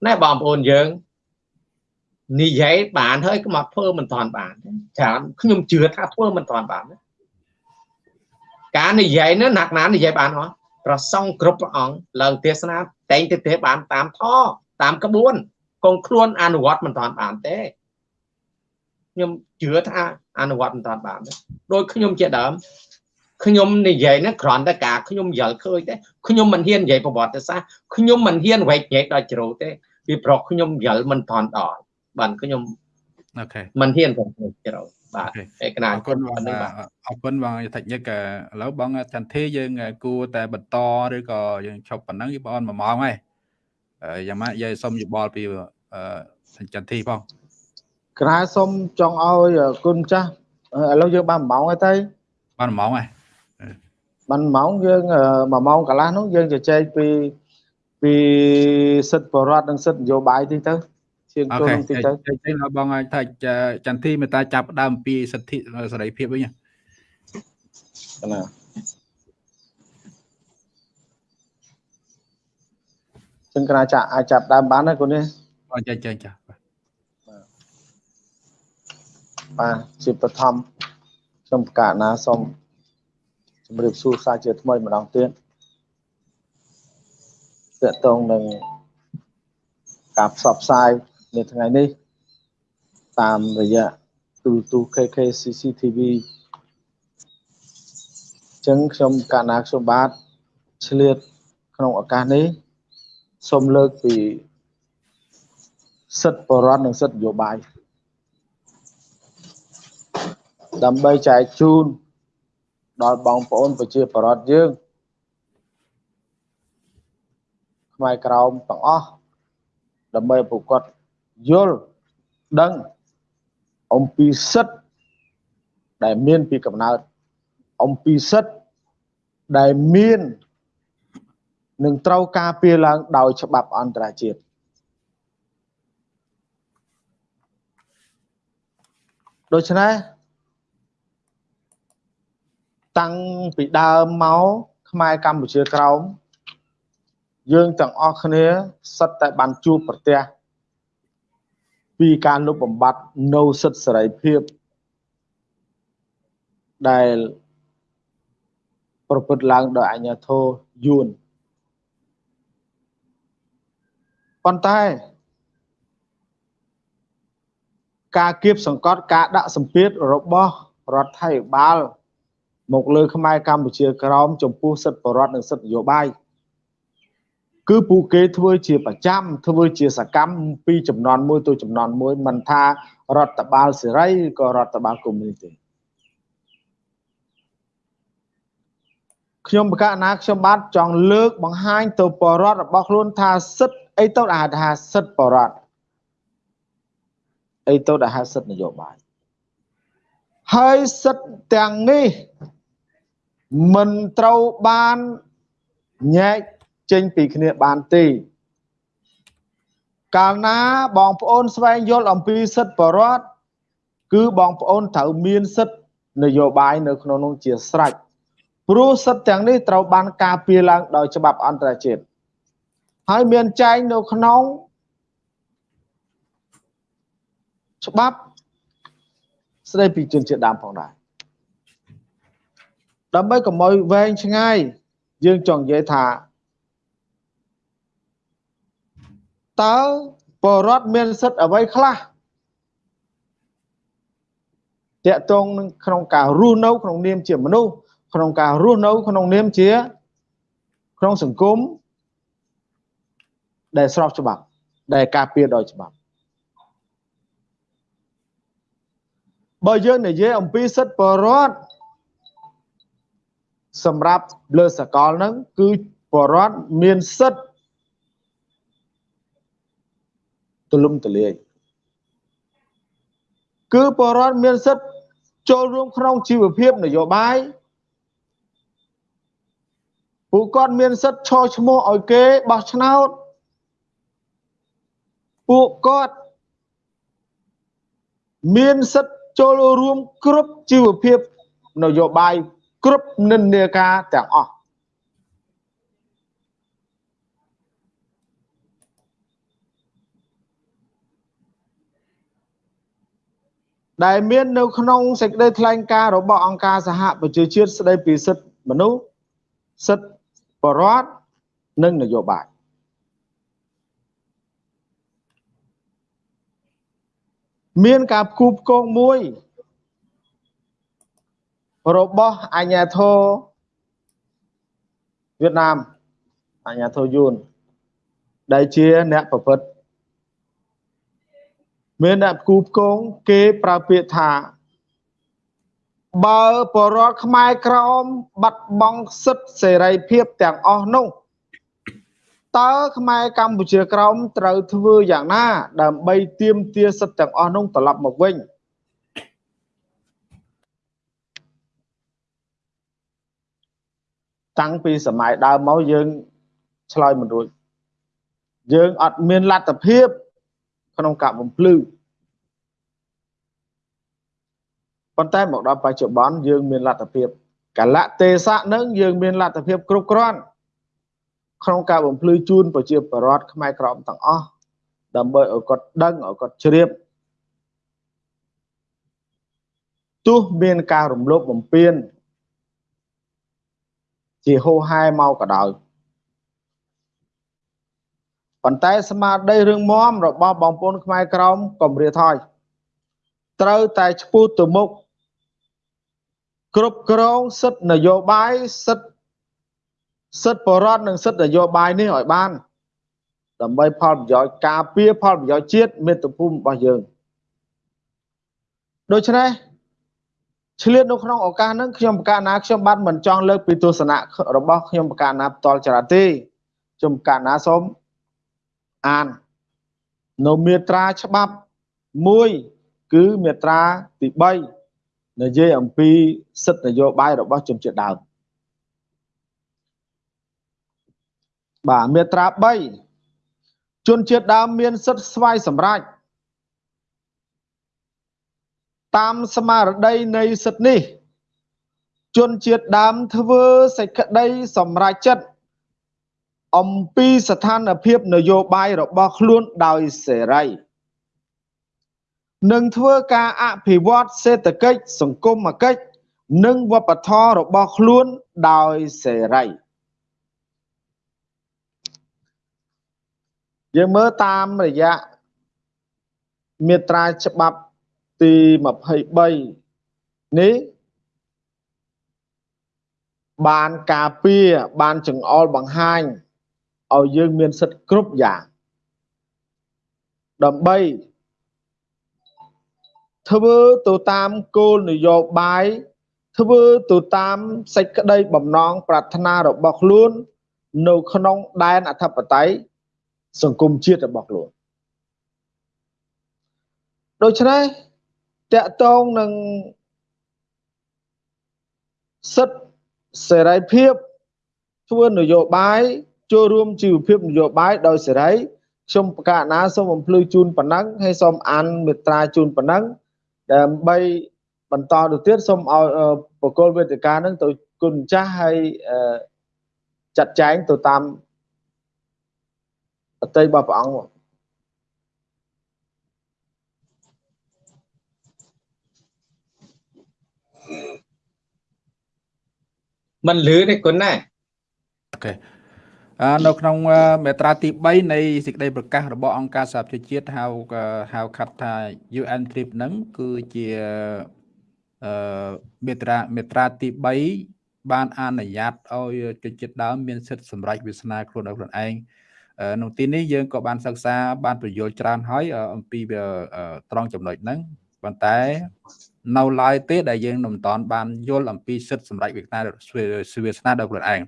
ណែបងប្អូនយើងនិយាយបានហើយក៏មកធ្វើមិនតាន់បានច្រើនខ្ញុំជឿថាធ្វើមិនតាន់បានការនិយាយនោះណាក់ណានិយាយបានហ៎ប្រសងគ្រប់ព្រះអង្គឡើងទេសនាតែងទៅទេបានតាមធតាមក្បួនកងខ្លួនអនុវត្តមិនតាន់បានទេខ្ញុំជឿថាអនុវត្តមិនតាន់បានទេដោយខ្ញុំជាដើម ខ្ញុំនិយាយហ្នឹងគ្រាន់តែការខ្ញុំយល់ឃើញទេខ្ញុំមិនហ៊ាននិយាយប្រវត្តិសាស្ត្រខ្ញុំមិនហ៊ានវែកញែកដល់ជ្រៅទេពីព្រោះខ្ញុំយល់មិនតាន់ដល់បាទខ្ញុំអូខេមិនហ៊ានទៅជ្រៅបាទឯកណាអរគុណបងអរគុណបងយតិញិកឥឡូវបងចន្ទធីយើងគួរតែបន្តឬក៏យើងឈប់ប៉ុណ្ណឹងបង1ម៉ោងហើយយ៉ាងម៉េចយាយសុំយោបល់ពីចន្ទធីផងក្រៅសុំចង់ឲ្យគុណចាស់ឥឡូវយើងបាន1ម៉ោងហើយទៅបាន1ម៉ោងហើយ បាន1ម៉ោងយើង1ម៉ោងកន្លះនោះយើងជជែកពីពីសិទ្ធិបរដ្ឋនិងសិទ្ធិនយោបាយទីទៅជាងចូលទីទៅជជែកដល់បងថាចន្ទធីមេតាចាប់ដើមពីសិទ្ធិសេរីភាពវិញណាចឹងកណាចាក់អាចចាប់ដើមបានណាគុណនេះអញ្ចឹងចឹងចាបាទជាបឋមខ្ញុំប្រកាសណាសូម ជម្រាបសួរសាជាថ្មីម្ដងទៀតតកតងនឹងការផ្សព្វផ្សាយនៅថ្ងៃនេះ តាមរយៈទូរទស្សន៍ KK CCTV ចឹងខ្ញុំកាលណាខ្ញុំបាទឆ្លៀតក្នុងឱកាសនេះសូមលើកពីសិទ្ធិបរិវត្តនិងសិទ្ធិនយោបាយដើម្បីចែកជូន ដល់បងប្អូនប្រជាពលរដ្ឋយើងខ្មែរក្រមទាំងអស់ដើម្បីប្រកបយល់ដឹងអំពីសិទ្ធិដែលមានពីកំណើតអំពីសិទ្ធិដែលមាននឹងត្រូវការពារឡើងដោយច្បាប់អន្តរជាតិដូច្នេះ តាំងពីដើមមកខ្មែរកម្ពុជាក្រោមយើងទាំងអស់គ្នាសិតតែបានជួបប្រទះពីការលុបបំបាត់នៅសិទ្ធិសេរីភាពដែលប្រព្រឹត្តឡើងដោយអញ្ញាធិយួនប៉ុន្តែការគៀបសង្កត់ការដាក់សម្ពាធរបស់រដ្ឋាភិបាល មកលើខ្មែរកម្ពុជាក្រោមចំពោះសិទ្ធិបរដ្ឋនិងសិទ្ធិនយោបាយគឺពួកគេធ្វើជាប្រចាំធ្វើជាសកម្មពីចំនួនមួយទៅចំនួនមួយមិនថារដ្ឋបាលសេរីក៏រដ្ឋបាលកុម្មុយនីសទេខ្ញុំបកណាខ្ញុំបាទចង់លើកបង្ហាញទៅបរដ្ឋរបស់ខ្លួនថាសិទ្ធអីទៅដែលថាសិទ្ធបរដ្ឋអីទៅដែលហៅសិទ្ធនយោបាយហើយសិទ្ធទាំងនេះ មិនត្រូវបានញែកចេញពីគ្នាបានទេ កាលណាបងប្អូនស្វែងយល់អំពីសិទ្ធិបរដ្ឋគឺបងប្អូនត្រូវមានសិទ្ធិនយោបាយនៅក្នុងនោះជាស្រេចព្រោះសិទ្ធិទាំងនេះត្រូវបានការពារឡើងដោយច្បាប់អន្តរជាតិហើយមានចែងនៅក្នុងច្បាប់ស្ដីពីជនជាតិដើមផងដែរ ដើម្បីកុំឲ្យវែងឆ្ងាយយើងចង់និយាយថាតើបរដ្ឋមានសិទ្ធិអ្វីខ្លះតកតងនឹងក្នុងការរស់នៅក្នុងនាមជាមនុស្សក្នុងការរស់នៅក្នុងនាមជា ក្នុងសង្គមដែលស្របច្បាប់ ដែលការពារដោយច្បាប់បើយើងនិយាយអំពីសិទ្ធិបរដ្ឋ សម្រាប់លើសកលហ្នឹងគឺបរដ្ឋមានសិទ្ធិទូលំទូលាយគឺបរដ្ឋមានសិទ្ធិចូលរួមក្នុងជីវភាពនយោបាយពួកគាត់មានសិទ្ធិឈរឈ្មោះឲ្យគេបោះឆ្នោតពួកគាត់មានសិទ្ធិចូលរួមគ្រប់ជីវភាពនយោបាយ គ្រប់និន្នាការទាំងអស់ដែលមាននៅក្នុងសេចក្តីថ្លែងការណ៍របស់អង្គការសហប្រជាជាតិស្តីពីសិទ្ធិមនុស្សសិទ្ធិបរដ្ឋនិងនយោបាយមានការផ្គូផ្គងមួយ របស់អញ្ញាធរវៀតណាមអញ្ញាធរយួនដែលជាអ្នកប្រព្រឹត្តមានអ្នកផ្គូផ្គងគេប្រើពាក្យថាបើបរដ្ឋខ្មែរក្រមបាត់បង់សិទ្ធិសេរីភាពទាំងអស់នោះតើខ្មែរកម្ពុជាក្រមត្រូវធ្វើយ៉ាងណា ដើម្បីទាមទារសិទ្ធិទាំងអស់នោះត្រឡប់មកវិញ តាំងពីសម័យដើមមកយើងឆ្លើយមិនរួចយើងអត់មានលទ្ធភាពក្នុងការបំភ្លឺប៉ុន្តែមកដល់បច្ចុប្បន្នយើងមានលទ្ធភាពកលៈទេសៈនឹងយើងមានលទ្ធភាពគ្រប់គ្រាន់ក្នុងការបំភ្លឺជូនប្រជាពលរដ្ឋខ្មែរក្រមទាំងអស់ដើម្បីឲ្យគាត់ដឹងឲ្យគាត់ជ្រាបទោះមានការរំលោភបំពាន ជាហូហែមកក៏ដោយប៉ុន្តែស្មារតីរឿងមមរបស់បងប្អូនខ្មែរក្រមកំរាថយត្រូវតែឈ្មោះទៅមុខគ្រប់គ្រងសិទ្ធិនយោបាយសិទ្ធិសិទ្ធិបរដ្ឋនិងសិទ្ធិនយោបាយនេះឲ្យបាន ដើម្បីផលប្រយោជន៍ការពារផលប្រយោជន៍ជាតិមាតុភូមិរបស់យើងដូច្នេះ ឆ្លៀតនៅក្នុងឱកាសហ្នឹងខ្ញុំប្រកាសណាខ្ញុំបានមិនចង់លើកពីទស្សនៈរបស់ខ្ញុំប្រកាសណាផ្ទាល់ចរាទេខ្ញុំប្រកាសណាសូមអាននៅមាត្រាច្បាប់1គឺមាត្រាទី3និយាយអំពីសិទ្ធិនយោបាយរបស់ជនជាតិដើមបាទមាត្រា3ជនជាតិដើមមានសិទ្ធិស្វ័យសម្រេច តាមស្មារតីនៃសិទ្ធិនេះ ជនជាតិដើមធ្វើសេចក្តីសម្រេចចិត្តអំពីស្ថានភាពនយោបាយរបស់ខ្លួនដោយសេរីនឹងធ្វើការអភិវឌ្ឍសេដ្ឋកិច្ចសង្គមគិច្ចនិងវប្បធម៌របស់ខ្លួនដោយសេរីយើងមើលតាមរយៈមាត្រាច្បាប់ ទី23នេះបានការពារបានចង្អុលបង្ហាញឲ្យយើងមានសិទ្ធិគ្រប់យ៉ាងដើម្បីធ្វើទៅតាមគោលនយោបាយធ្វើទៅតាមសេចក្តីបំណងប្រាថ្នារបស់ខ្លួននៅក្នុងដែនអធិបតេយ្យសង្គមជាតិរបស់ខ្លួនដូច្នេះ តកតងនឹងសិទ្ធិសេរីភាពធ្វើនយោបាយចូលរួមជីវភាពនយោបាយដោយសេរីខ្ញុំប្រកាសណាសូមបំភ្លឺជូនប៉ុណ្ណឹងហើយសូមអានមេត្រាជូនប៉ុណ្ណឹងដើម្បីបន្តទៅទៀតសូមឲ្យបកគលវេទិកានឹងទៅគុណម្ចាស់ហើយចាត់ចែងទៅតាមអតីតរបស់ព្រះអង្គមិ នលឺទេគុណណាអូខេអនៅក្នុងមេត្រាទី3នៃសេចក្តីប្រកាសរបស់អង្គការសហប្រជាជាតិហៅហៅខាត់ថា UN TRIP ហ្នឹងគឺជាអឺមេត្រាមេត្រាទី3បានអនុញ្ញាតឲ្យជនជាតិដើមមានសិទ្ធិសម្រេចវាសនាខ្លួនដោយខ្លួនឯងនៅទីនេះយើងក៏បានសិក្សាបានពន្យល់ច្រើនហើយអំពីត្រង់ចំណុចហ្នឹងប៉ុន្តែ នៅឡើយទេដែលយើងមិនតាន់បានយល់អំពីសិទ្ធិសម្រេចវាសនាវាសនាដល់ខ្លួនឯង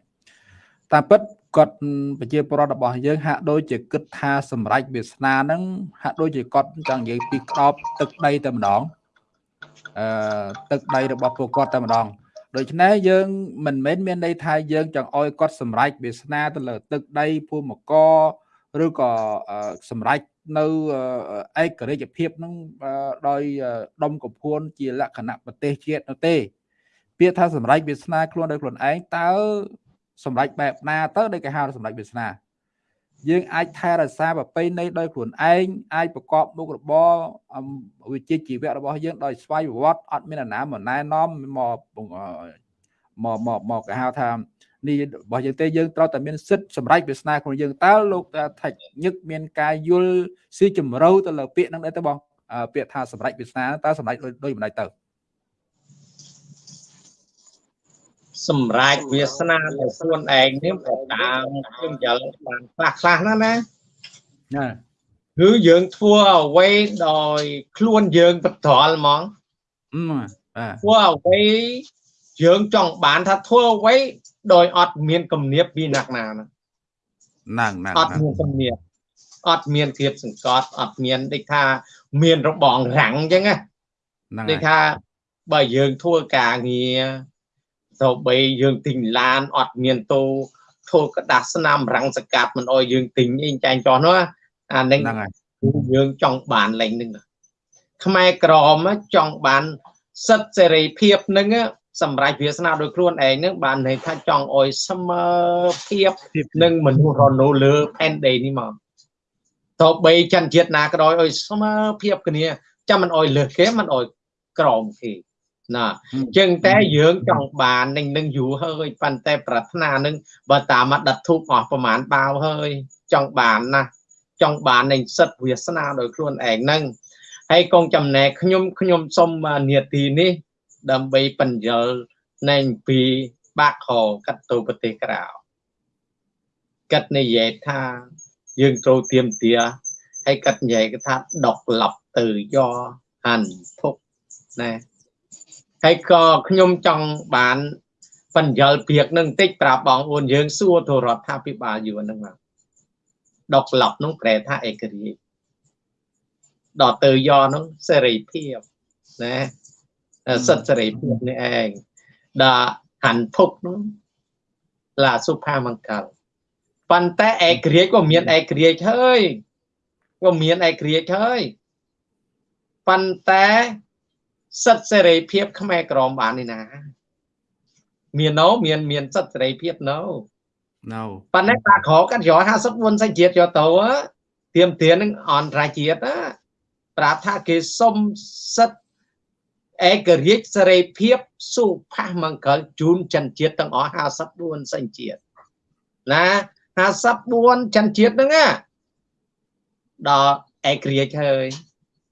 តាមពិតគាត់ប្រជាពលរដ្ឋរបស់យើងហាក់ដូចជាគិតថាសម្រេចវាសនាហ្នឹងហាក់ដូចជាគាត់ចង់និយាយពីក្តោបទឹកដីតែម្ដងអឺទឹកដីរបស់ពួកគាត់តែម្ដងដូច្នេះយើងមិនមែនមានន័យថាយើងចង់ឲ្យគាត់សម្រេចវាសនាទៅលើទឹកដីភូមិករ ឬក៏សម្រេចនៅឯករាជ្យភាពនឹងដោយដុំកំភួនជាលក្ខណៈប្រទេសជាតិនោះទេ ពាក្យថាសម្រេចវាសនាខ្លួនដោយខ្លួនឯងតើសម្រេចបែបណាទៅដែលគេហៅសម្រេចវាសនាយើងអាចថែរក្សាប្រពៃណីដោយខ្លួនឯងអាចប្រកបមុខរបរវិជ្ជាជីវៈរបស់យើងដោយស្វ័យប្រវត្តិអត់មានអាណាមកណែនាំមកមកមកមកគេហៅថា នេះរបស់យើងទេយើងត្រូវតែមានសិទ្ធិសម្រេចវាសនាក្នុងយើងតើលោកថាច់ញឹកមានការយល់ស៊ីជម្រៅទៅលើពាក្យហ្នឹងដែរទៅបងពាក្យថាសម្រេចវាសនាតើសម្រេចដូចមិនដែរទៅសម្រាប់វាសនារបស់ខ្លួនឯងនេះក៏តាមខ្ញុំយល់បានខ្លះខ្លះណាណាណាគឺយើងធ្វើអ្វីដោយខ្លួនយើងបត្រល់ហ្មងធ្វើអ្វីយើងចង់បានថាធ្វើអ្វី ដោយអត់មានគំនាបពីណាក់ណាហ្នឹងហ្នឹងអត់មានគំនាបអត់មានធៀបសង្កត់អត់មានដូចថាមានរបងរាំងអញ្ចឹងណាដូចថាបើយើងធ្វើការងារទៅបីយើងទិញឡានអត់មានតូធ្វើกระดาษស្នាមរាំងសកាត់មិនអោយយើងទិញអីចាញ់ចោះនោះអានឹងគឺយើងចង់បានលែងនឹងខ្មែរក្រមចង់បានសិទ្ធិសេរីភាពនឹង សម្រាប់វាសនាដោយខ្លួនឯងនឹងបានន័យថាចង់អោយស្មើភាពនឹងមនុស្សរនៅលើផែនដីនេះមកតបីចន្ទជាតិណាក៏ដោយអោយស្មើភាពគ្នាចាំមិនអោយលើសគេមិនអោយក្រមគេណាចឹងតែយើងចង់បាននឹងនឹងយូរហើយប៉ុន្តែប្រាថ្នានឹងបើតាមមកដិតធូបអស់ប្រហែលបាវហើយចង់បានណាចង់បាននឹងសិទ្ធវាសនាដោយខ្លួនឯងហ្នឹងហើយកងចំណែកខ្ញុំខ្ញុំសុំនាទីនេះ ដើម្បីបញ្យលនៃពីបាក់ខកាត់ទៅប្រទេសក្រៅកាត់និយាយថាយើងត្រូវទៀមទាហើយកាត់និយាយថាដកឡប់ទៅយកហាន់ភុកណាហើយក៏ខ្ញុំចង់បានបញ្យលពាក្យនឹងតិចប្រាប់បងប្អូនយើងសួរទៅរដ្ឋាភិបាលយួនហ្នឹងមកដកឡប់នោះប្រែថាឯករាជ្យដល់ទៅយកនោះសេរីភាពណា សិទ្ធិសេរីភាពនេះឯងដល់ហន្ទុកនោះឡាសុផាមង្គលប៉ុន្តែឯករាជ្យក៏មានឯករាជ្យហើយក៏មានឯករាជ្យហើយប៉ុន្តែសិទ្ធិសេរីភាពខ្មែរក្រមបាននេះណា មានណូមានមានសិទ្ធិសេរីភាពណូណូប៉ុន្តែតាក្រកាត់យក54សញ្ជាតិយកទៅទៀមទាននឹងអន្តរជាតិប្រាប់ថាគេសុំសិទ្ធិ ឯករាជ្យសេរីភាពសុផាសមង្គលជូនចិនជាតិទាំងអស់54សញ្ជាតិណា54ចិនជាតិហ្នឹងណាដល់ឯករាជ្យហើយ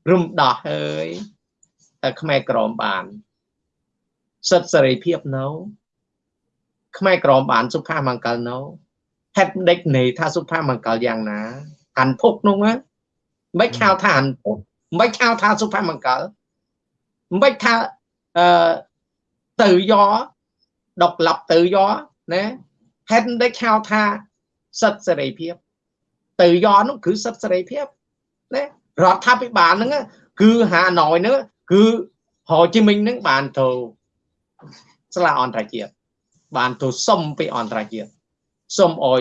រំដោះហើយខ្មែរក្រមបានសិទ្ធិសេរីភាពនៅខ្មែរក្រមបានសុផាមង្គលនៅហេតុដេចនៃថាសុផាមង្គលយ៉ាងណាហាន់ភុកនោះមិនខៅថាហាន់ភុកមិនខៅថាសុផាមង្គល មិនថាអឺទៅយកដកឡប់ទៅយកណាហេតុដេចខៅថាសិទ្ធិសេរីភាព ទៅយកនោះគឺសិទ្ធិសេរីភាពណារដ្ឋាភិបាលហ្នឹងគឺហាណយហ្នឹងគឺហូជីមិញនឹងបានទៅស្លាអន្តរជាតិបានទៅសុំពីអន្តរជាតិសុំអោយ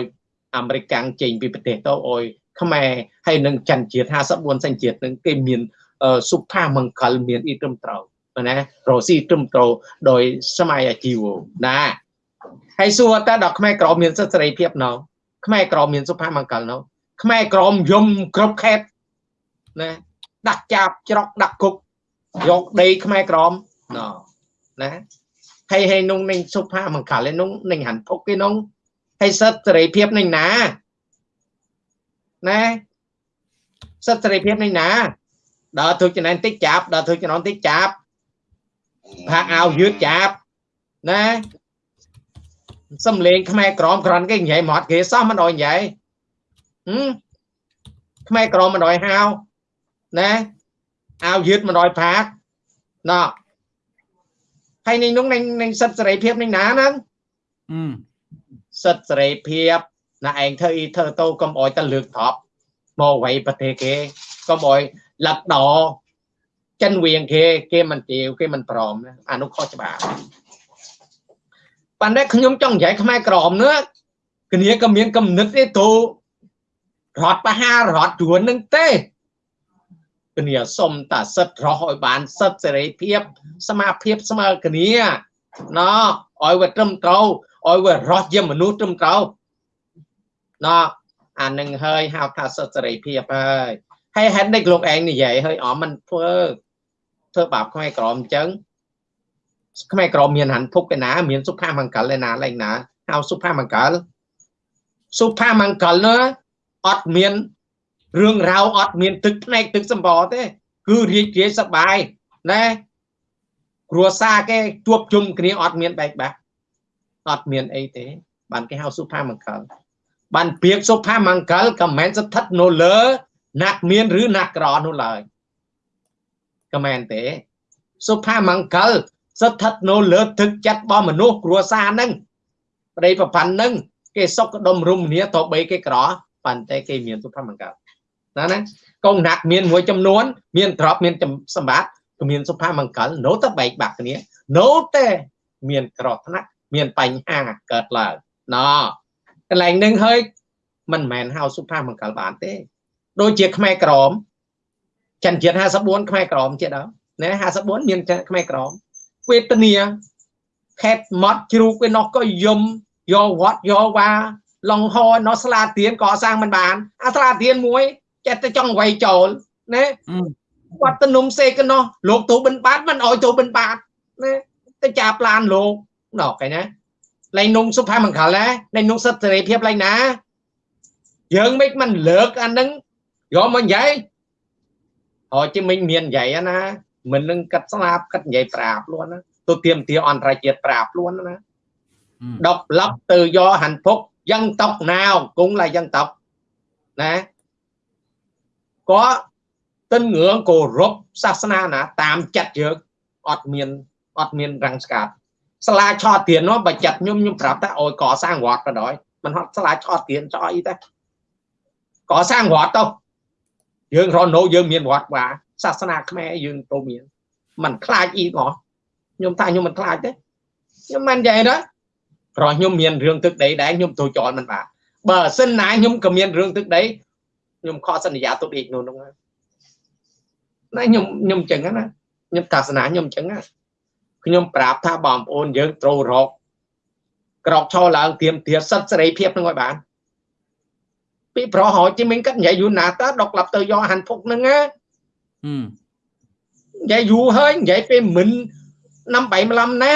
អាមេរិកកាំងចេញពីប្រទេសទៅអោយខ្មែរហើយនឹងច័ន្ទជាតិ54សញ្ជាតិនឹងគេមាន សុផាមង្គលមានអ៊ីត្រឹមត្រូវណារ៉ូស៊ីត្រឹមត្រូវដោយសម័យអាជីវណាហើយសួរតើដល់ខ្មែរក្រមមានសិទ្ធិសេរីភាពណោខ្មែរក្រមមានសុផាមង្គលណោខ្មែរក្រមយំគ្រប់ខេតណាដាក់ចាប់ច្រកដាក់គុកយកដីខ្មែរក្រមណណាហើយហើយនងនឹងសុផាមង្គលឯនងនឹងហាន់ភុកគេនងហើយសិទ្ធិសេរីភាពនឹងណាណាសិទ្ធិសេរីភាពនឹងណា ដល់ធ្វើចំណែនតិចចាប់ដល់ធ្វើចំណែនតិចចាប់ផាកអាវយឺតចាប់ណាសំលេងខ្មែរក្រមក្រាន់គេនិយាយមកគេសោះមិនអោយនិយាយហឹមខ្មែរក្រមមិនអោយហៅណាអាវយឺត100ផាកណោះហើយនេះនោះនឹងសិទ្ធសេរីភាពនឹងណាហ្នឹងអឺសិទ្ធសេរីភាពណាឯងធ្វើអ៊ីធ្វើតូកុំអោយតែលើកថប់មកໄວប្រទេសគេកុំអោយ លឹកដចិនវៀងគេគេមិនទាវគេមិនព្រមណាអានោះខុសច្បាប់ប៉ុន្តែខ្ញុំចង់និយាយខ្មែរក្រម nữa គ្នាក៏មានកំណត់ទេទូរត់បហារត់ជួននឹងទេគ្នាសុំតាសិទ្ធរស់ឲ្យបានសិទ្ធសេរីភាពសមាភាពស្មើគ្នាណោឲ្យវាត្រឹមត្រូវឲ្យវារស់ជាមនុស្សត្រឹមត្រូវណោអានឹងហើយហៅថាសិទ្ធសេរីភាពហើយ ហើយហេតុនេះលោកឯងនិយាយហើយអមមិនធ្វើធ្វើបាបខ្មែរក្រមអញ្ចឹងខ្មែរក្រមមានហាន់ភុកឯណាមានសុផាមង្គលឯណាឡើងណាហៅសុផាមង្គលសុផាមង្គលណាអត់មានរឿងរ៉ាវអត់មានទឹកភ្នែកទឹកសម្បរទេ គឺរីករាយសប្បាយណាគ្រួសារគេជួបជុំគ្នាអត់មានបែកបាក់អត់មានអីទេ បានគេហៅសុផាមង្គលបានពាក្យសុផាមង្គលក៏មិនស្ថិតនៅលើ ណាក់មានឬណាក់ក្រនោះឡើយក៏មិនទេ សុផាមង្គលស្ថិតនៅលើទឹកចិត្តរបស់មនុស្សគ្រួសារហ្នឹងប្តីប្រពន្ធហ្នឹងគេសុខដុមរមនាតបីគេក្រប៉ុន្តែគេមានសុភមង្គលណាណាកងណាក់មានមួយចំនួន មានទ្រព្យមានសម្បត្តិក៏មានសុភមង្គលនៅតែបែកបាក់គ្នានៅតែមានក្រថ្នាក់មានបញ្ហាកើតឡើងណកន្លែងនឹងហើយមិនមែនហៅសុភមង្គលបានទេ ដូចជាខ្មែរក្រមចិនជាតិ54ខ្មែរក្រមទៀតដល់ណា54មានខ្មែរក្រមវេទនាខេតម៉ត់ជ្រូកឯនោះក៏យំយកវត្តយកវាឡងហណោះស្លាទៀនកសាងមិនបាន អាស្លាទៀនមួយចេះតែចង់វាយចូលណាគាត់ទៅនំសេកណោះលោកទូបិណ្ឌបាតមិនអោយទូបិណ្ឌបាតណាទៅចាប្លានលោកណោះកែណាលែងនំសុភមង្គលណាលែងនំសិទ្ធសេរីភាពលែងណាយើងមិនមិនលើកអានឹង យកមកនិយាយអោជិមិញមាននិយាយណាមិននឹងកាត់ស្លាប់កាត់និយាយប្រាប់ luôn ណាទៅទៀមទាអន្តរជាតិប្រាប់ luôn ណា độc lập tự do hạnh phúc dân tộc nào cũng là dân tộc nè có tin ngưỡng cổ rốt sasana nè tam chặt trước ọt miền ọt miền răng scat sala cho tiền nó bà chặt nhung nhung prap ta ôi có sang ngọt rồi đó mình họ sala cho tiền cho ý ta có sang ngọt đâu dương rồi nô dương miền ngọt và sasana khmer dương tô miền mình khai ý ngọt nhung ta nhung mình khai thế nhưng mà vậy đó ព្រោះខ្ញុំមានរឿងទឹកដីដែរខ្ញុំទៅចោលមិនបានបើសិនណាខ្ញុំក៏មានរឿងទឹកដីខ្ញុំខកសន្យាទុកដេកនោះនោះណាខ្ញុំខ្ញុំចឹងណាខ្ញុំតាសនាខ្ញុំចឹងណាខ្ញុំប្រាប់ថាបងប្អូនយើងត្រូវរកក្រោកឈរឡើងទៀមទាសិទ្ធសេរីភាពនឹងឲ្យបាន ពីប្រហោជិមិញគាត់និយាយយូរណាតើដកឡាប់ទៅយកហាន់ភុកហ្នឹងណានិយាយយូរហើយនិយាយពេលមិន năm bảy mươi lăm ណា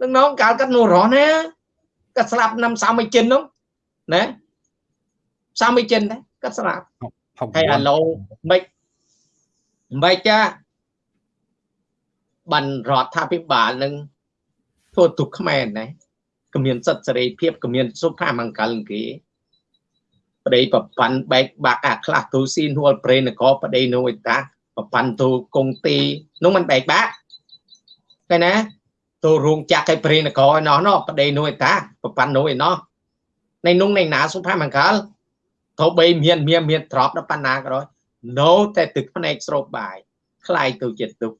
នឹងនងកាលកាត់នោះរស់ណាកាត់ស្លាប់ năm 60ចិននោះណា30ចិនដែរកាត់ស្លាប់ហើយអាឡូមិនមិនចាបានរដ្ឋាភិបាលនឹងធ្វើទុកខ្មែរណាក៏មានសិទ្ធិសេរីភាពក៏មានសុភមង្គលគេ ប្តីប្រប៉ាន់បែកបាក់អាខ្លះទូស៊ីនហួលប្រេនកប្តីនោះឯតាប្រប៉ាន់ទូកងទីនោះมันបែកបាក់ឃើញណាទៅរោងចក្រឲ្យព្រេនគរឯណោះណោះប្តីនោះឯតាប្រប៉ាន់នោះឯណោះในនោះនៃណាសុភមង្គលទៅបីមានមានមានទ្របដល់បណ្ណាក៏ដោយនៅតែទឹកភ្នែកស្រោបបាយคล้ายទៅជាទុក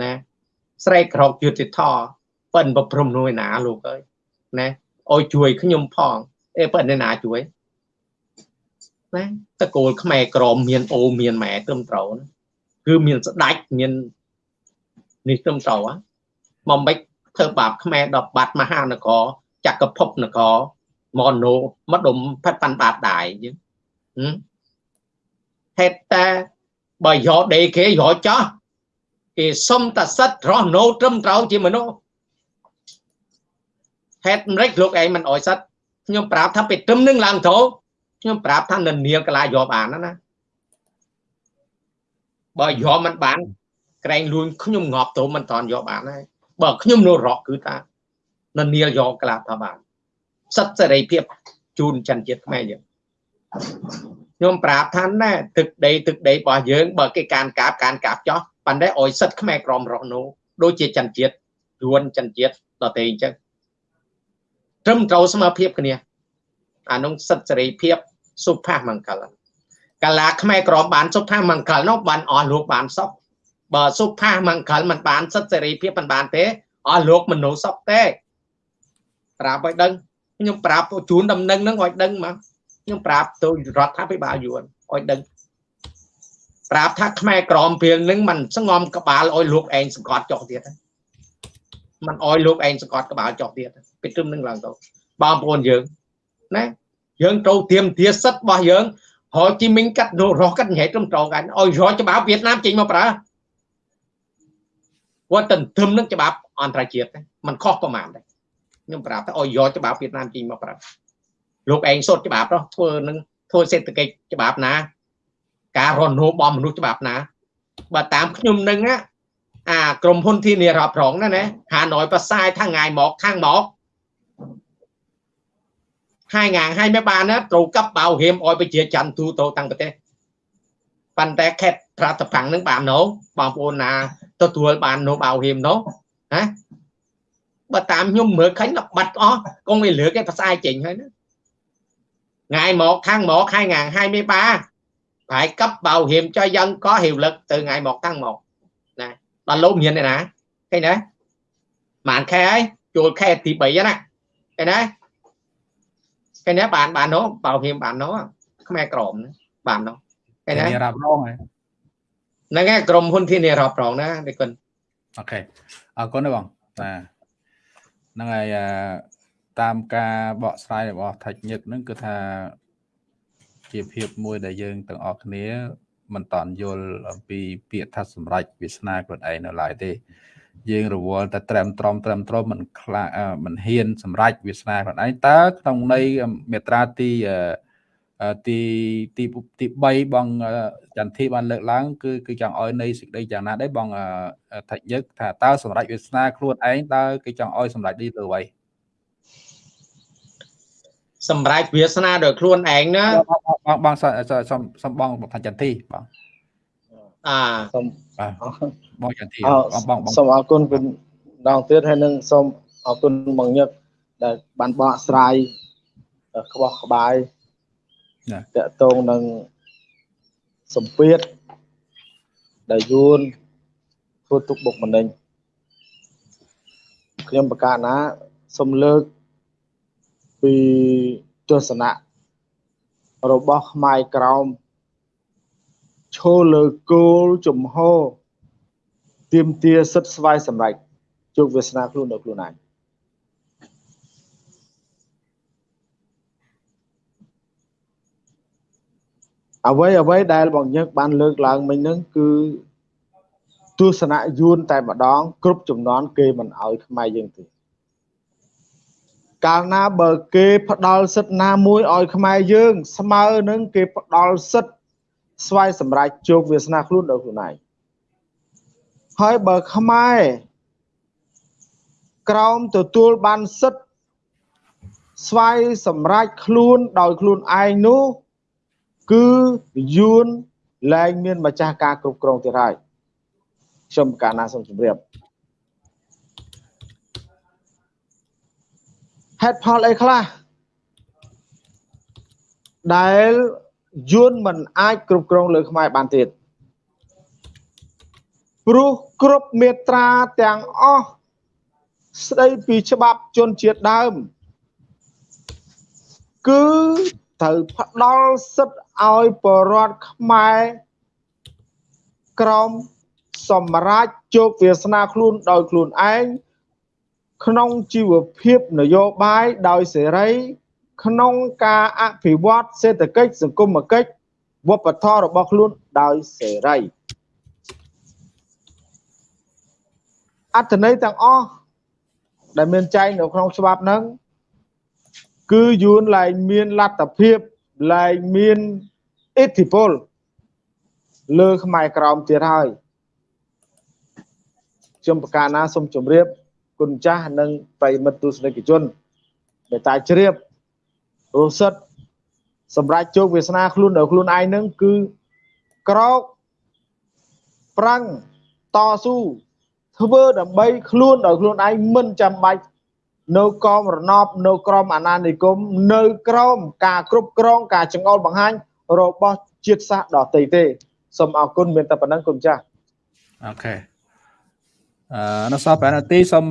ណាស្រែកក្រោកយុទ្ធធរប៉ិនប្រព្រំនោះឯណាលោកអើយណាអោយជួយខ្ញុំផងអេប៉ិនឯណាជួយ ណាតកូលខ្មែរក្រមមានអូមានម៉ែត្រឹមត្រូវគឺមានស្ដាច់មាននេះត្រឹមត្រូវមកមិនធ្វើបាបខ្មែរដល់បាត់មហានគរចក្រភពនគរមនោមកដុំផាត់ប៉ាន់បាបដែរយើងហេតុតែបើយកដេគេយកចោះគេសុំតសិទ្ធរស់នៅត្រឹមត្រូវជាមនុស្សហេតុម្រេចលោកឯងមិនអោយសិទ្ធខ្ញុំប្រាប់ថាពេលត្រឹមនឹងឡើងត្រូវ ខ្ញុំប្រាប់ថាននាងកលាយកបានណាបើយកមិនបាន ក្រែងលួនខ្ញុំងាប់ទៅមិនតន់យកបានហើយបើខ្ញុំនៅរកគឺថាននាលយកក្លាថាបានសិទ្ធសេរីភាពជូនចន្ទជាតិខ្មែរយើងខ្ញុំប្រាប់ថាណែទឹកដីទឹកដីរបស់យើងបើគេកានកាបកានកាបចោះប៉ុន្តែអោយសិទ្ធខ្មែរក្រមរស់នោះដូចជាចន្ទជាតិយួនចន្ទជាតិដតេអញ្ចឹងត្រឹមត្រូវស្មើភាពគ្នា អានោះសិទ្ធិសេរីភាពសុភមង្គលកាលាខ្មែរក្រមបានសុភមង្គលនោះបានអស់លោកបានសុខបើសុភមង្គលមិនបានសិទ្ធិសេរីភាពមិនបានទេអស់លោកមនុស្សសុខទេប្រាប់ឲ្យដឹងខ្ញុំប្រាប់ជូនដំណឹងហ្នឹងឲ្យដឹងមកខ្ញុំប្រាប់ទៅរដ្ឋាភិបាលយួនឲ្យដឹងប្រាប់ថាខ្មែរក្រមព្រៀងនឹងមិនស្ងំក្បាលឲ្យលោកឯងសង្កត់ចុះទៀតមិនអោយលោកឯងសង្កត់ក្បាលចុះទៀតពីត្រឹមនឹងឡើងទៅបងប្អូនយើង ណាយើងត្រូវទៀមទាសិទ្ធរបស់យើងហោជីមីងកាត់រស់កាត់ញ៉ៃត្រឹមត្រូវកាញ់ឲ្យរកច្បាប់វៀតណាមចេញមកប្រើគាត់ទៅធឹមនឹងច្បាប់អន្តរជាតិมันខុសប្រមាណដែរខ្ញុំប្រាប់ថាឲ្យយកច្បាប់វៀតណាមចេញមកប្រើលោកឯងសុទ្ធច្បាប់នោះធ្វើនឹងធ្វើសេដ្ឋកិច្ចច្បាប់ណា ការរស់នៅរបស់មនុស្សច្បាប់ណាបើតាមខ្ញុំនឹងអាក្រុមហ៊ុនធានារ៉ាប់រងណាណាហាណយប្រសាយថាងាយមកខាងមក ហើយងាងហើយមិនបានណាត្រូវកັບបៅហៀមអោយប្រជាច័ន្ទទូទៅតាំងប្រទេសប៉ុន្តែខេតប្រតបាំងនឹងបានណូបងប្អូនណាទទួលបានណូបៅហៀមណូណាបើតាមខ្ញុំមើលឃើញដល់បាត់អស់កងវាលើកឯផ្សាយចេញហើយណាងាយមកខាងមកហើយងាងហើយមិនបាប្រែកັບបៅហៀមចុយយ៉ាងក៏ហៀវលឹកទៅងាយមកខាងមកណាដល់លោកមានឯណាឃើញទេបានខែហើយចូលខែទី3ណាឃើញទេ ឃើញទេបានបាននោះបៅហៀមបាននោះខ្មែរក្រមបាននោះឃើញទេរ៉ាប់រងហ្នឹងហើយក្រុមហ៊ុនធានារ៉ាប់រងណានេះគុណអូខេអរគុណបងបាទហ្នឹងហើយតាមការបកស្រាយរបស់ថាច់ញឹកហ្នឹងគឺថាជាភាពមួយដែលយើងទាំងអស់គ្នាមិនតន់យល់អំពីពាក្យថាសម្រេចវាសនាខ្លួនឯងនៅឡើយទេ យើងរវល់តែត្រឹមត្រមត្រឹមត្រមមិនខ្លាមិនហ៊ានសម្រេចវាសនាខ្លួនឯងតើក្នុងន័យមេត្រាទីទីទីទី3បងចន្ទធីបានលើកឡើងគឺគឺចង់ឲ្យនៃសេចក្តីយ៉ាងណាដែរបងថាច់ញឹកថាតើសម្រេចវាសនាខ្លួនឯងតើគេចង់ឲ្យសម្រេចនេះទៅអ្វីសម្រេចវាសនាដោយខ្លួនឯងណាបងបងសំសំបងថាចន្ទធីបង អាសូមបងចន្ទធីបងបងសូមអរគុណពីដងទៀតហើយនឹងសូមអរគុណបងញឹកដែលបានបកស្រាយក្បោះក្បាយតកតងនឹងសម្ពាធដែលយួនធ្វើទុកបុកម្នេញខ្ញុំប្រកាសណាសូមលើកពីទស្សនៈរបស់ខ្មែរក្រោម ឈលលើគោលជំហរទៀមទាសិទ្ធស្វ័យសម្រេចជោគវាសនាខ្លួនដល់ខ្លួនឯងអ្វីអ្វីដែលបងញឹកបានលើកឡើងមិញហ្នឹងគឺទស្សនៈយួនតែម្ដង គ្រប់ចំនួនគេមិនអោយខ្មែរយើងទេកាលណាបើគេផ្ដាល់សិទ្ធណាមួយឲ្យខ្មែរយើង ស្មើនឹងគេផ្ដាល់សិទ្ធ ស្វ័យសម្រេចជោគវាសនាខ្លួនដល់ខ្លួនឯងហើយបើខ្មែរក្រោមទទួលបានសិទ្ធស្វ័យសម្រេចខ្លួនដោយខ្លួនឯងនោះគឺយួនលែងមានម្ចាស់ការគ្រប់គ្រងទៀតហើយខ្ញុំកាលណាសូមជម្រាបហេតុផលអីខ្លះដែល យួនមិនអាចគ្រប់គ្រងលើខ្មែរបានទៀតព្រោះគ្រប់មេត្រាទាំងអស់ស្ដីពីច្បាប់ជនជាតិដើម គឺត្រូវផ្ដល់សិទ្ធឲ្យបរដ្ឋខ្មែរក្រមសម្រាប់ជោគវាសនាខ្លួនដោយខ្លួនឯងក្នុងជីវភាពនយោបាយដោយសេរី ក្នុងការអភិវឌ្ឍសេដ្ឋកិច្ចសង្គមគិច្ចវប្បធម៌របស់ខ្លួនដោយសេរីអត្ថន័យទាំងអស់ដែលមានចែងនៅក្នុងច្បាប់ហ្នឹងគឺយួនឡែងមានលទ្ធភាពឡែងមានឥទ្ធិពលលើខ្មែរក្រមទៀតហើយខ្ញុំប្រកាសណាសូមជម្រាបគុណចាស់និងប្រិមិត្តទស្សនិកជនដែលតែជ្រាប រសិតសម្រាប់ជោគវាសនាខ្លួនដល់ខ្លួនឯងនឹងគឺក្រោកប្រាំងតស៊ូធ្វើដើម្បីខ្លួនដោយខ្លួនឯងមិនចាំបាច់នៅក្រមរណបនៅក្រមអាណានិគមនៅក្រមការគ្រប់គ្រងការចង្អុលបង្ហាញរបស់ជាតិសាសន៍ដទៃទេសូមអរគុណមានតែប៉ុណ្្នឹងគុណចាស់អូខេ អឺនៅសល់5នាទីសូម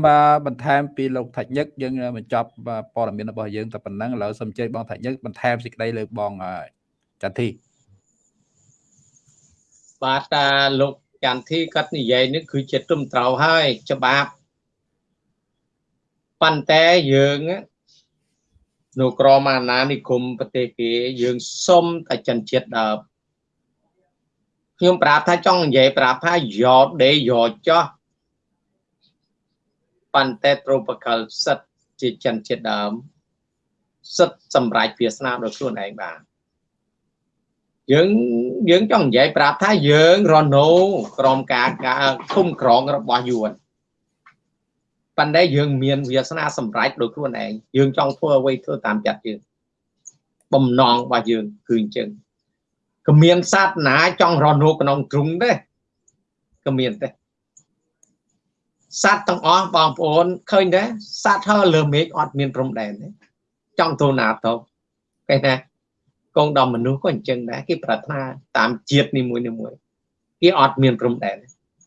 បន្ថែមពីលោកថាច់ញឹកយើងបញ្ចប់ព័ត៌មានរបស់យើងតែប៉ុណ្្នឹងឥឡូវសូមអញ្ជើញបងថាច់ញឹកបន្ថែមសេចក្តីលើបងចន្ទធីបាទតាលោកចន្ទធីគាត់និយាយនេះគឺជាត្រឹមត្រូវហើយច្បាប់ប៉ុន្តែយើងនៅក្រមអាណានិគមប្រទេសគេយើងសុំតែចិនជាតិដើមខ្ញុំប្រាប់ថាចង់និយាយប្រាប់ថាយកដេយកចោះ ប៉ុន្តែត្រូបកលសិតជាចិនជាតិដើមសិតសម្រាប់វាសនាដោយខ្លួនឯងបានយើងយើងចង់និយាយប្រាប់ថាយើងរណូក្រមការការឃុំក្រងរបស់យួនប៉ុន្តែយើងមានវាសនាសម្រេចដោយខ្លួនឯងយើងចង់ធ្វើអ្វីធ្វើតាមចិត្តយើងបំណងរបស់យើងគឺអញ្ចឹងគ្មានសត្វណាចង់រនូក្នុងទ្រុងទេគ្មានទេ សត្វទាំងអស់បងប្អូនឃើញទេសត្វហើលើមេឃអត់មានព្រំដែនទេចង់ទៅណាទៅគេណាកងដល់មនុស្សក៏អញ្ចឹងដែរគេប្រាថ្នាតាមជាតិនីមួយនីមួយគេអត់មានព្រំដែន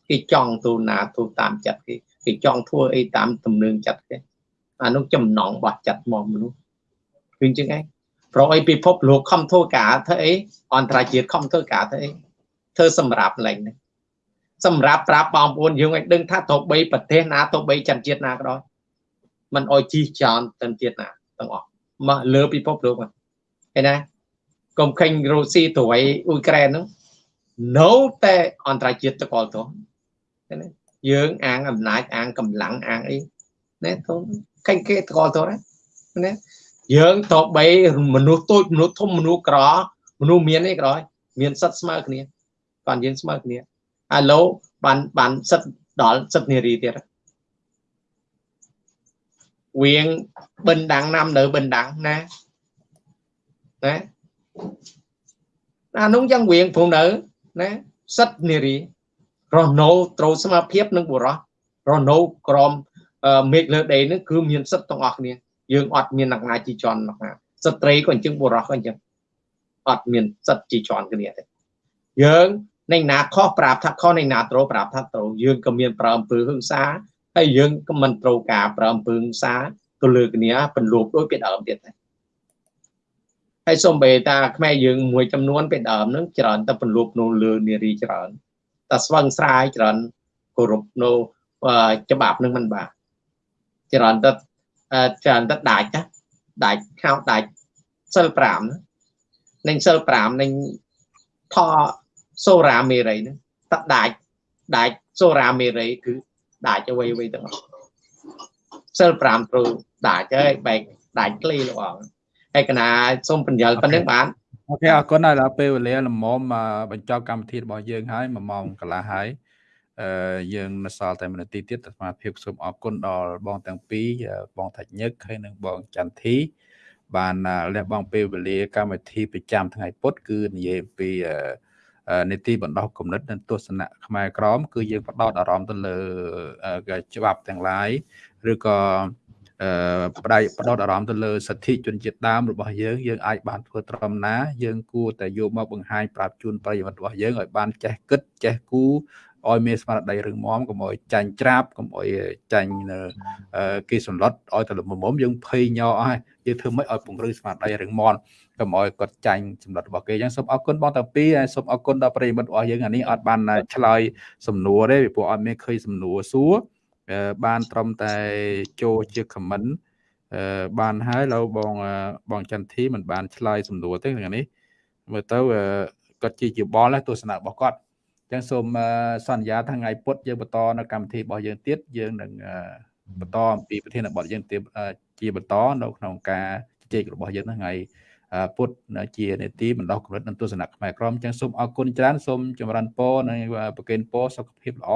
គេចង់ទៅណាទៅតាមចិត្តគេគេចង់ធ្វើអីតាមទំនើងចិត្តគេអានោះចំណងរបស់ចិត្តមកមនុស្សគឺអញ្ចឹងឯងប្រអីពិភពលោកខំធ្វើការធ្វើអីអន្តរជាតិខំធ្វើការធ្វើអីធ្វើសម្រាប់ឡើងនេះ សម្រាប់ប្រាប់បងប្អូនយើងឲ្យដឹងថាទៅបីប្រទេសណាទៅបីចន្ទជាតិណាក៏ដោយมันអោយជីចោនទៅជាតិណាទាំងអស់មកលើពិភពលោកហ្នឹងឃើញណាកុំខេញរុស្ស៊ីត្រួយអ៊ុយក្រែនហ្នឹងនៅតែអន្តរជាតិតកលទៅឃើញណាយើងអាងអំណាចអាងកម្លាំងអាងអីណាទៅខេញគេតកលទៅណាយើងតបីមនុស្សតូចមនុស្សធំមនុស្សក្រមនុស្សមានអីក៏ដោយមានសិទ្ធស្មើគ្នាបានយើងស្មើគ្នា ឥឡូវបានបានសិទ្ធដល់សិទ្ធនារីទៀតវៀងបិណ្ឌដាំងណាំនៅបិណ្ឌដាំងណាណាអានោះយ៉ាងវៀងព្រោះនៅណាសិទ្ធនារីរស់នៅត្រូវស្មារភាពនឹងបុរសរស់នៅក្រមមេឃលើដីនឹងគឺមានសិទ្ធទាំងអស់គ្នាយើងអត់មានអ្នកណាជីជន់អ្នកណាស្ត្រីក៏អញ្ចឹងបុរសក៏អញ្ចឹងអត់មានសិទ្ធជីជន់គ្នាទេយើង នៃណាខុសប្រាប់ថាខុសនៃណាត្រូវប្រាប់ថាត្រូវយើងក៏មានប្រើអំពើហិង្សាហើយយើងក៏មិនត្រូវការប្រើអំពើហិង្សាទៅលើគ្នាបន្លោបដូចពីដើមទៀតដែរហើយសំបីតាខ្មែរយើងមួយចំនួនពីដើមហ្នឹងច្រើនតែបន្លោបនៅលើនារីច្រើនតែស្វឹងស្រាយច្រើនគោរពនៅច្បាប់នឹងមិនបាទច្រើនតែច្រើនតែដាច់ណាដាច់ខោដាច់សិល5នឹងសិល5នឹងថ សូរ៉ាមេរីហ្នឹងតដាច់ដាច់សូរ៉ាមេរីគឺដាច់អ្វីអ្វីទាំងអស់សិល5ត្រូវដាច់ហើយបែកដាច់ក្លីលោកអង្គហើយកណាសូមបញ្យល់ប៉ុណ្្នឹងបានអូខេអរគុណដល់ពេលវេលាល្មមបញ្ចប់កម្មវិធីរបស់យើងហើយ1ម៉ោងកន្លះហើយអឺយើងនៅសល់តែ1នាទីទៀតសមាភិបសូមអរគុណដល់បងទាំងពីរបងថាច់ញឹកហើយនិងបងចន្ទធីបានលះបង់ពេលវេលាកម្មវិធីប្រចាំថ្ងៃពុធគឺនិយាយពី នីតិបណ្ដោះគំនិតនិងទស្សនៈខ្មែរក្រម គឺយើងផ្ដោតអារម្មណ៍ទៅលើច្បាប់ទាំងឡាយឬក៏អឺផ្ដៃផ្ដោតអារម្មណ៍ទៅលើសិទ្ធិជនជាតិដើមរបស់យើងយើងអាចបានធ្វើត្រឹមណា យើងគួរតែយកមកបង្ហាញប្រាប់ជូនប្រិយមិត្តរបស់យើងឲ្យបានចេះគិតចេះគូ ឲ្យមានស្មារតីរឹងមាំកុំឲ្យចាញ់ច្រាបកុំឲ្យចាញ់គេសន្លត់ឲ្យតែលំមុំយើងភ័យញ័រអស់ហើយយើងធ្វើម៉េចឲ្យពង្រឹងស្មារតីរឹងមាំកុំឲ្យគាត់ចាញ់សម្លុតរបស់គេអញ្ចឹងសូមអរគុណបងតាពីហើយសូមអរគុណដល់ប្រិយមិត្តរបស់យើងអានេះអត់បានឆ្លើយសំណួរទេពីព្រោះអត់មានឃើញសំណួរសួរបានត្រឹមតែចូលជា comment បានហើយឡូវបងបងចន្ទធីមិនបានឆ្លើយសំណួរទេថ្ងៃនេះមើលទៅគាត់ជាជាបលទស្សនៈរបស់គាត់អញ្ចឹងសូមសន្យាថាថ្ងៃពុធយើងបន្តនៅកម្មវិធីរបស់យើងទៀតយើងនឹងបន្តអំពីប្រធានបទយើងទៀតជាបន្តនៅក្នុងការជជែករបស់យើងថ្ងៃពុទ្ធជានេតិបណ្ដោះគំនិតនិងទស្សនៈខ្មែរក្រមអញ្ចឹងសូមអរគុណច្រើនសូមចម្រើនពរនិងប្រកេនពរសុខភាពល្អ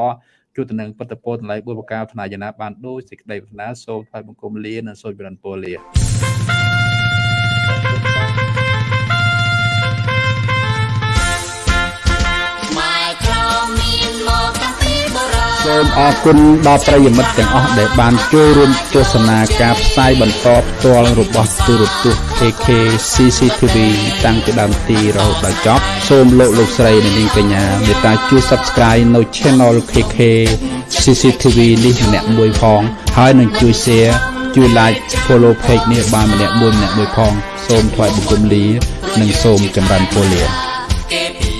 ជួបទៅនឹងពុទ្ធពរតម្លៃបុព្វកាលថ្នាយណាបានដូចសេចក្តីប្រាថ្នាសូមថ្វាយបង្គំលានិងសូមចម្រើនពរលា សូមអរគុណដល់ប្រិយមិត្តទាំងអស់ដែលបានចូលរួមទស្សនាការផ្សាយបន្តផ្ទាល់របស់ទូរទស្សន៍ KK CCTV តាំងពីដើមទីរហូតដល់ចប់សូមលោកលោកស្រីនិងនាងកញ្ញាមេត្តាជួយ Subscribe នៅ Channel KK CCTV នេះម្នាក់មួយផងហើយនឹងជួយ Share ជួយ Like Follow Page នេះបានម្នាក់មួយម្នាក់មួយផង សូមថ្លែងបង្គំលា និងសូមចម្រើនពរលា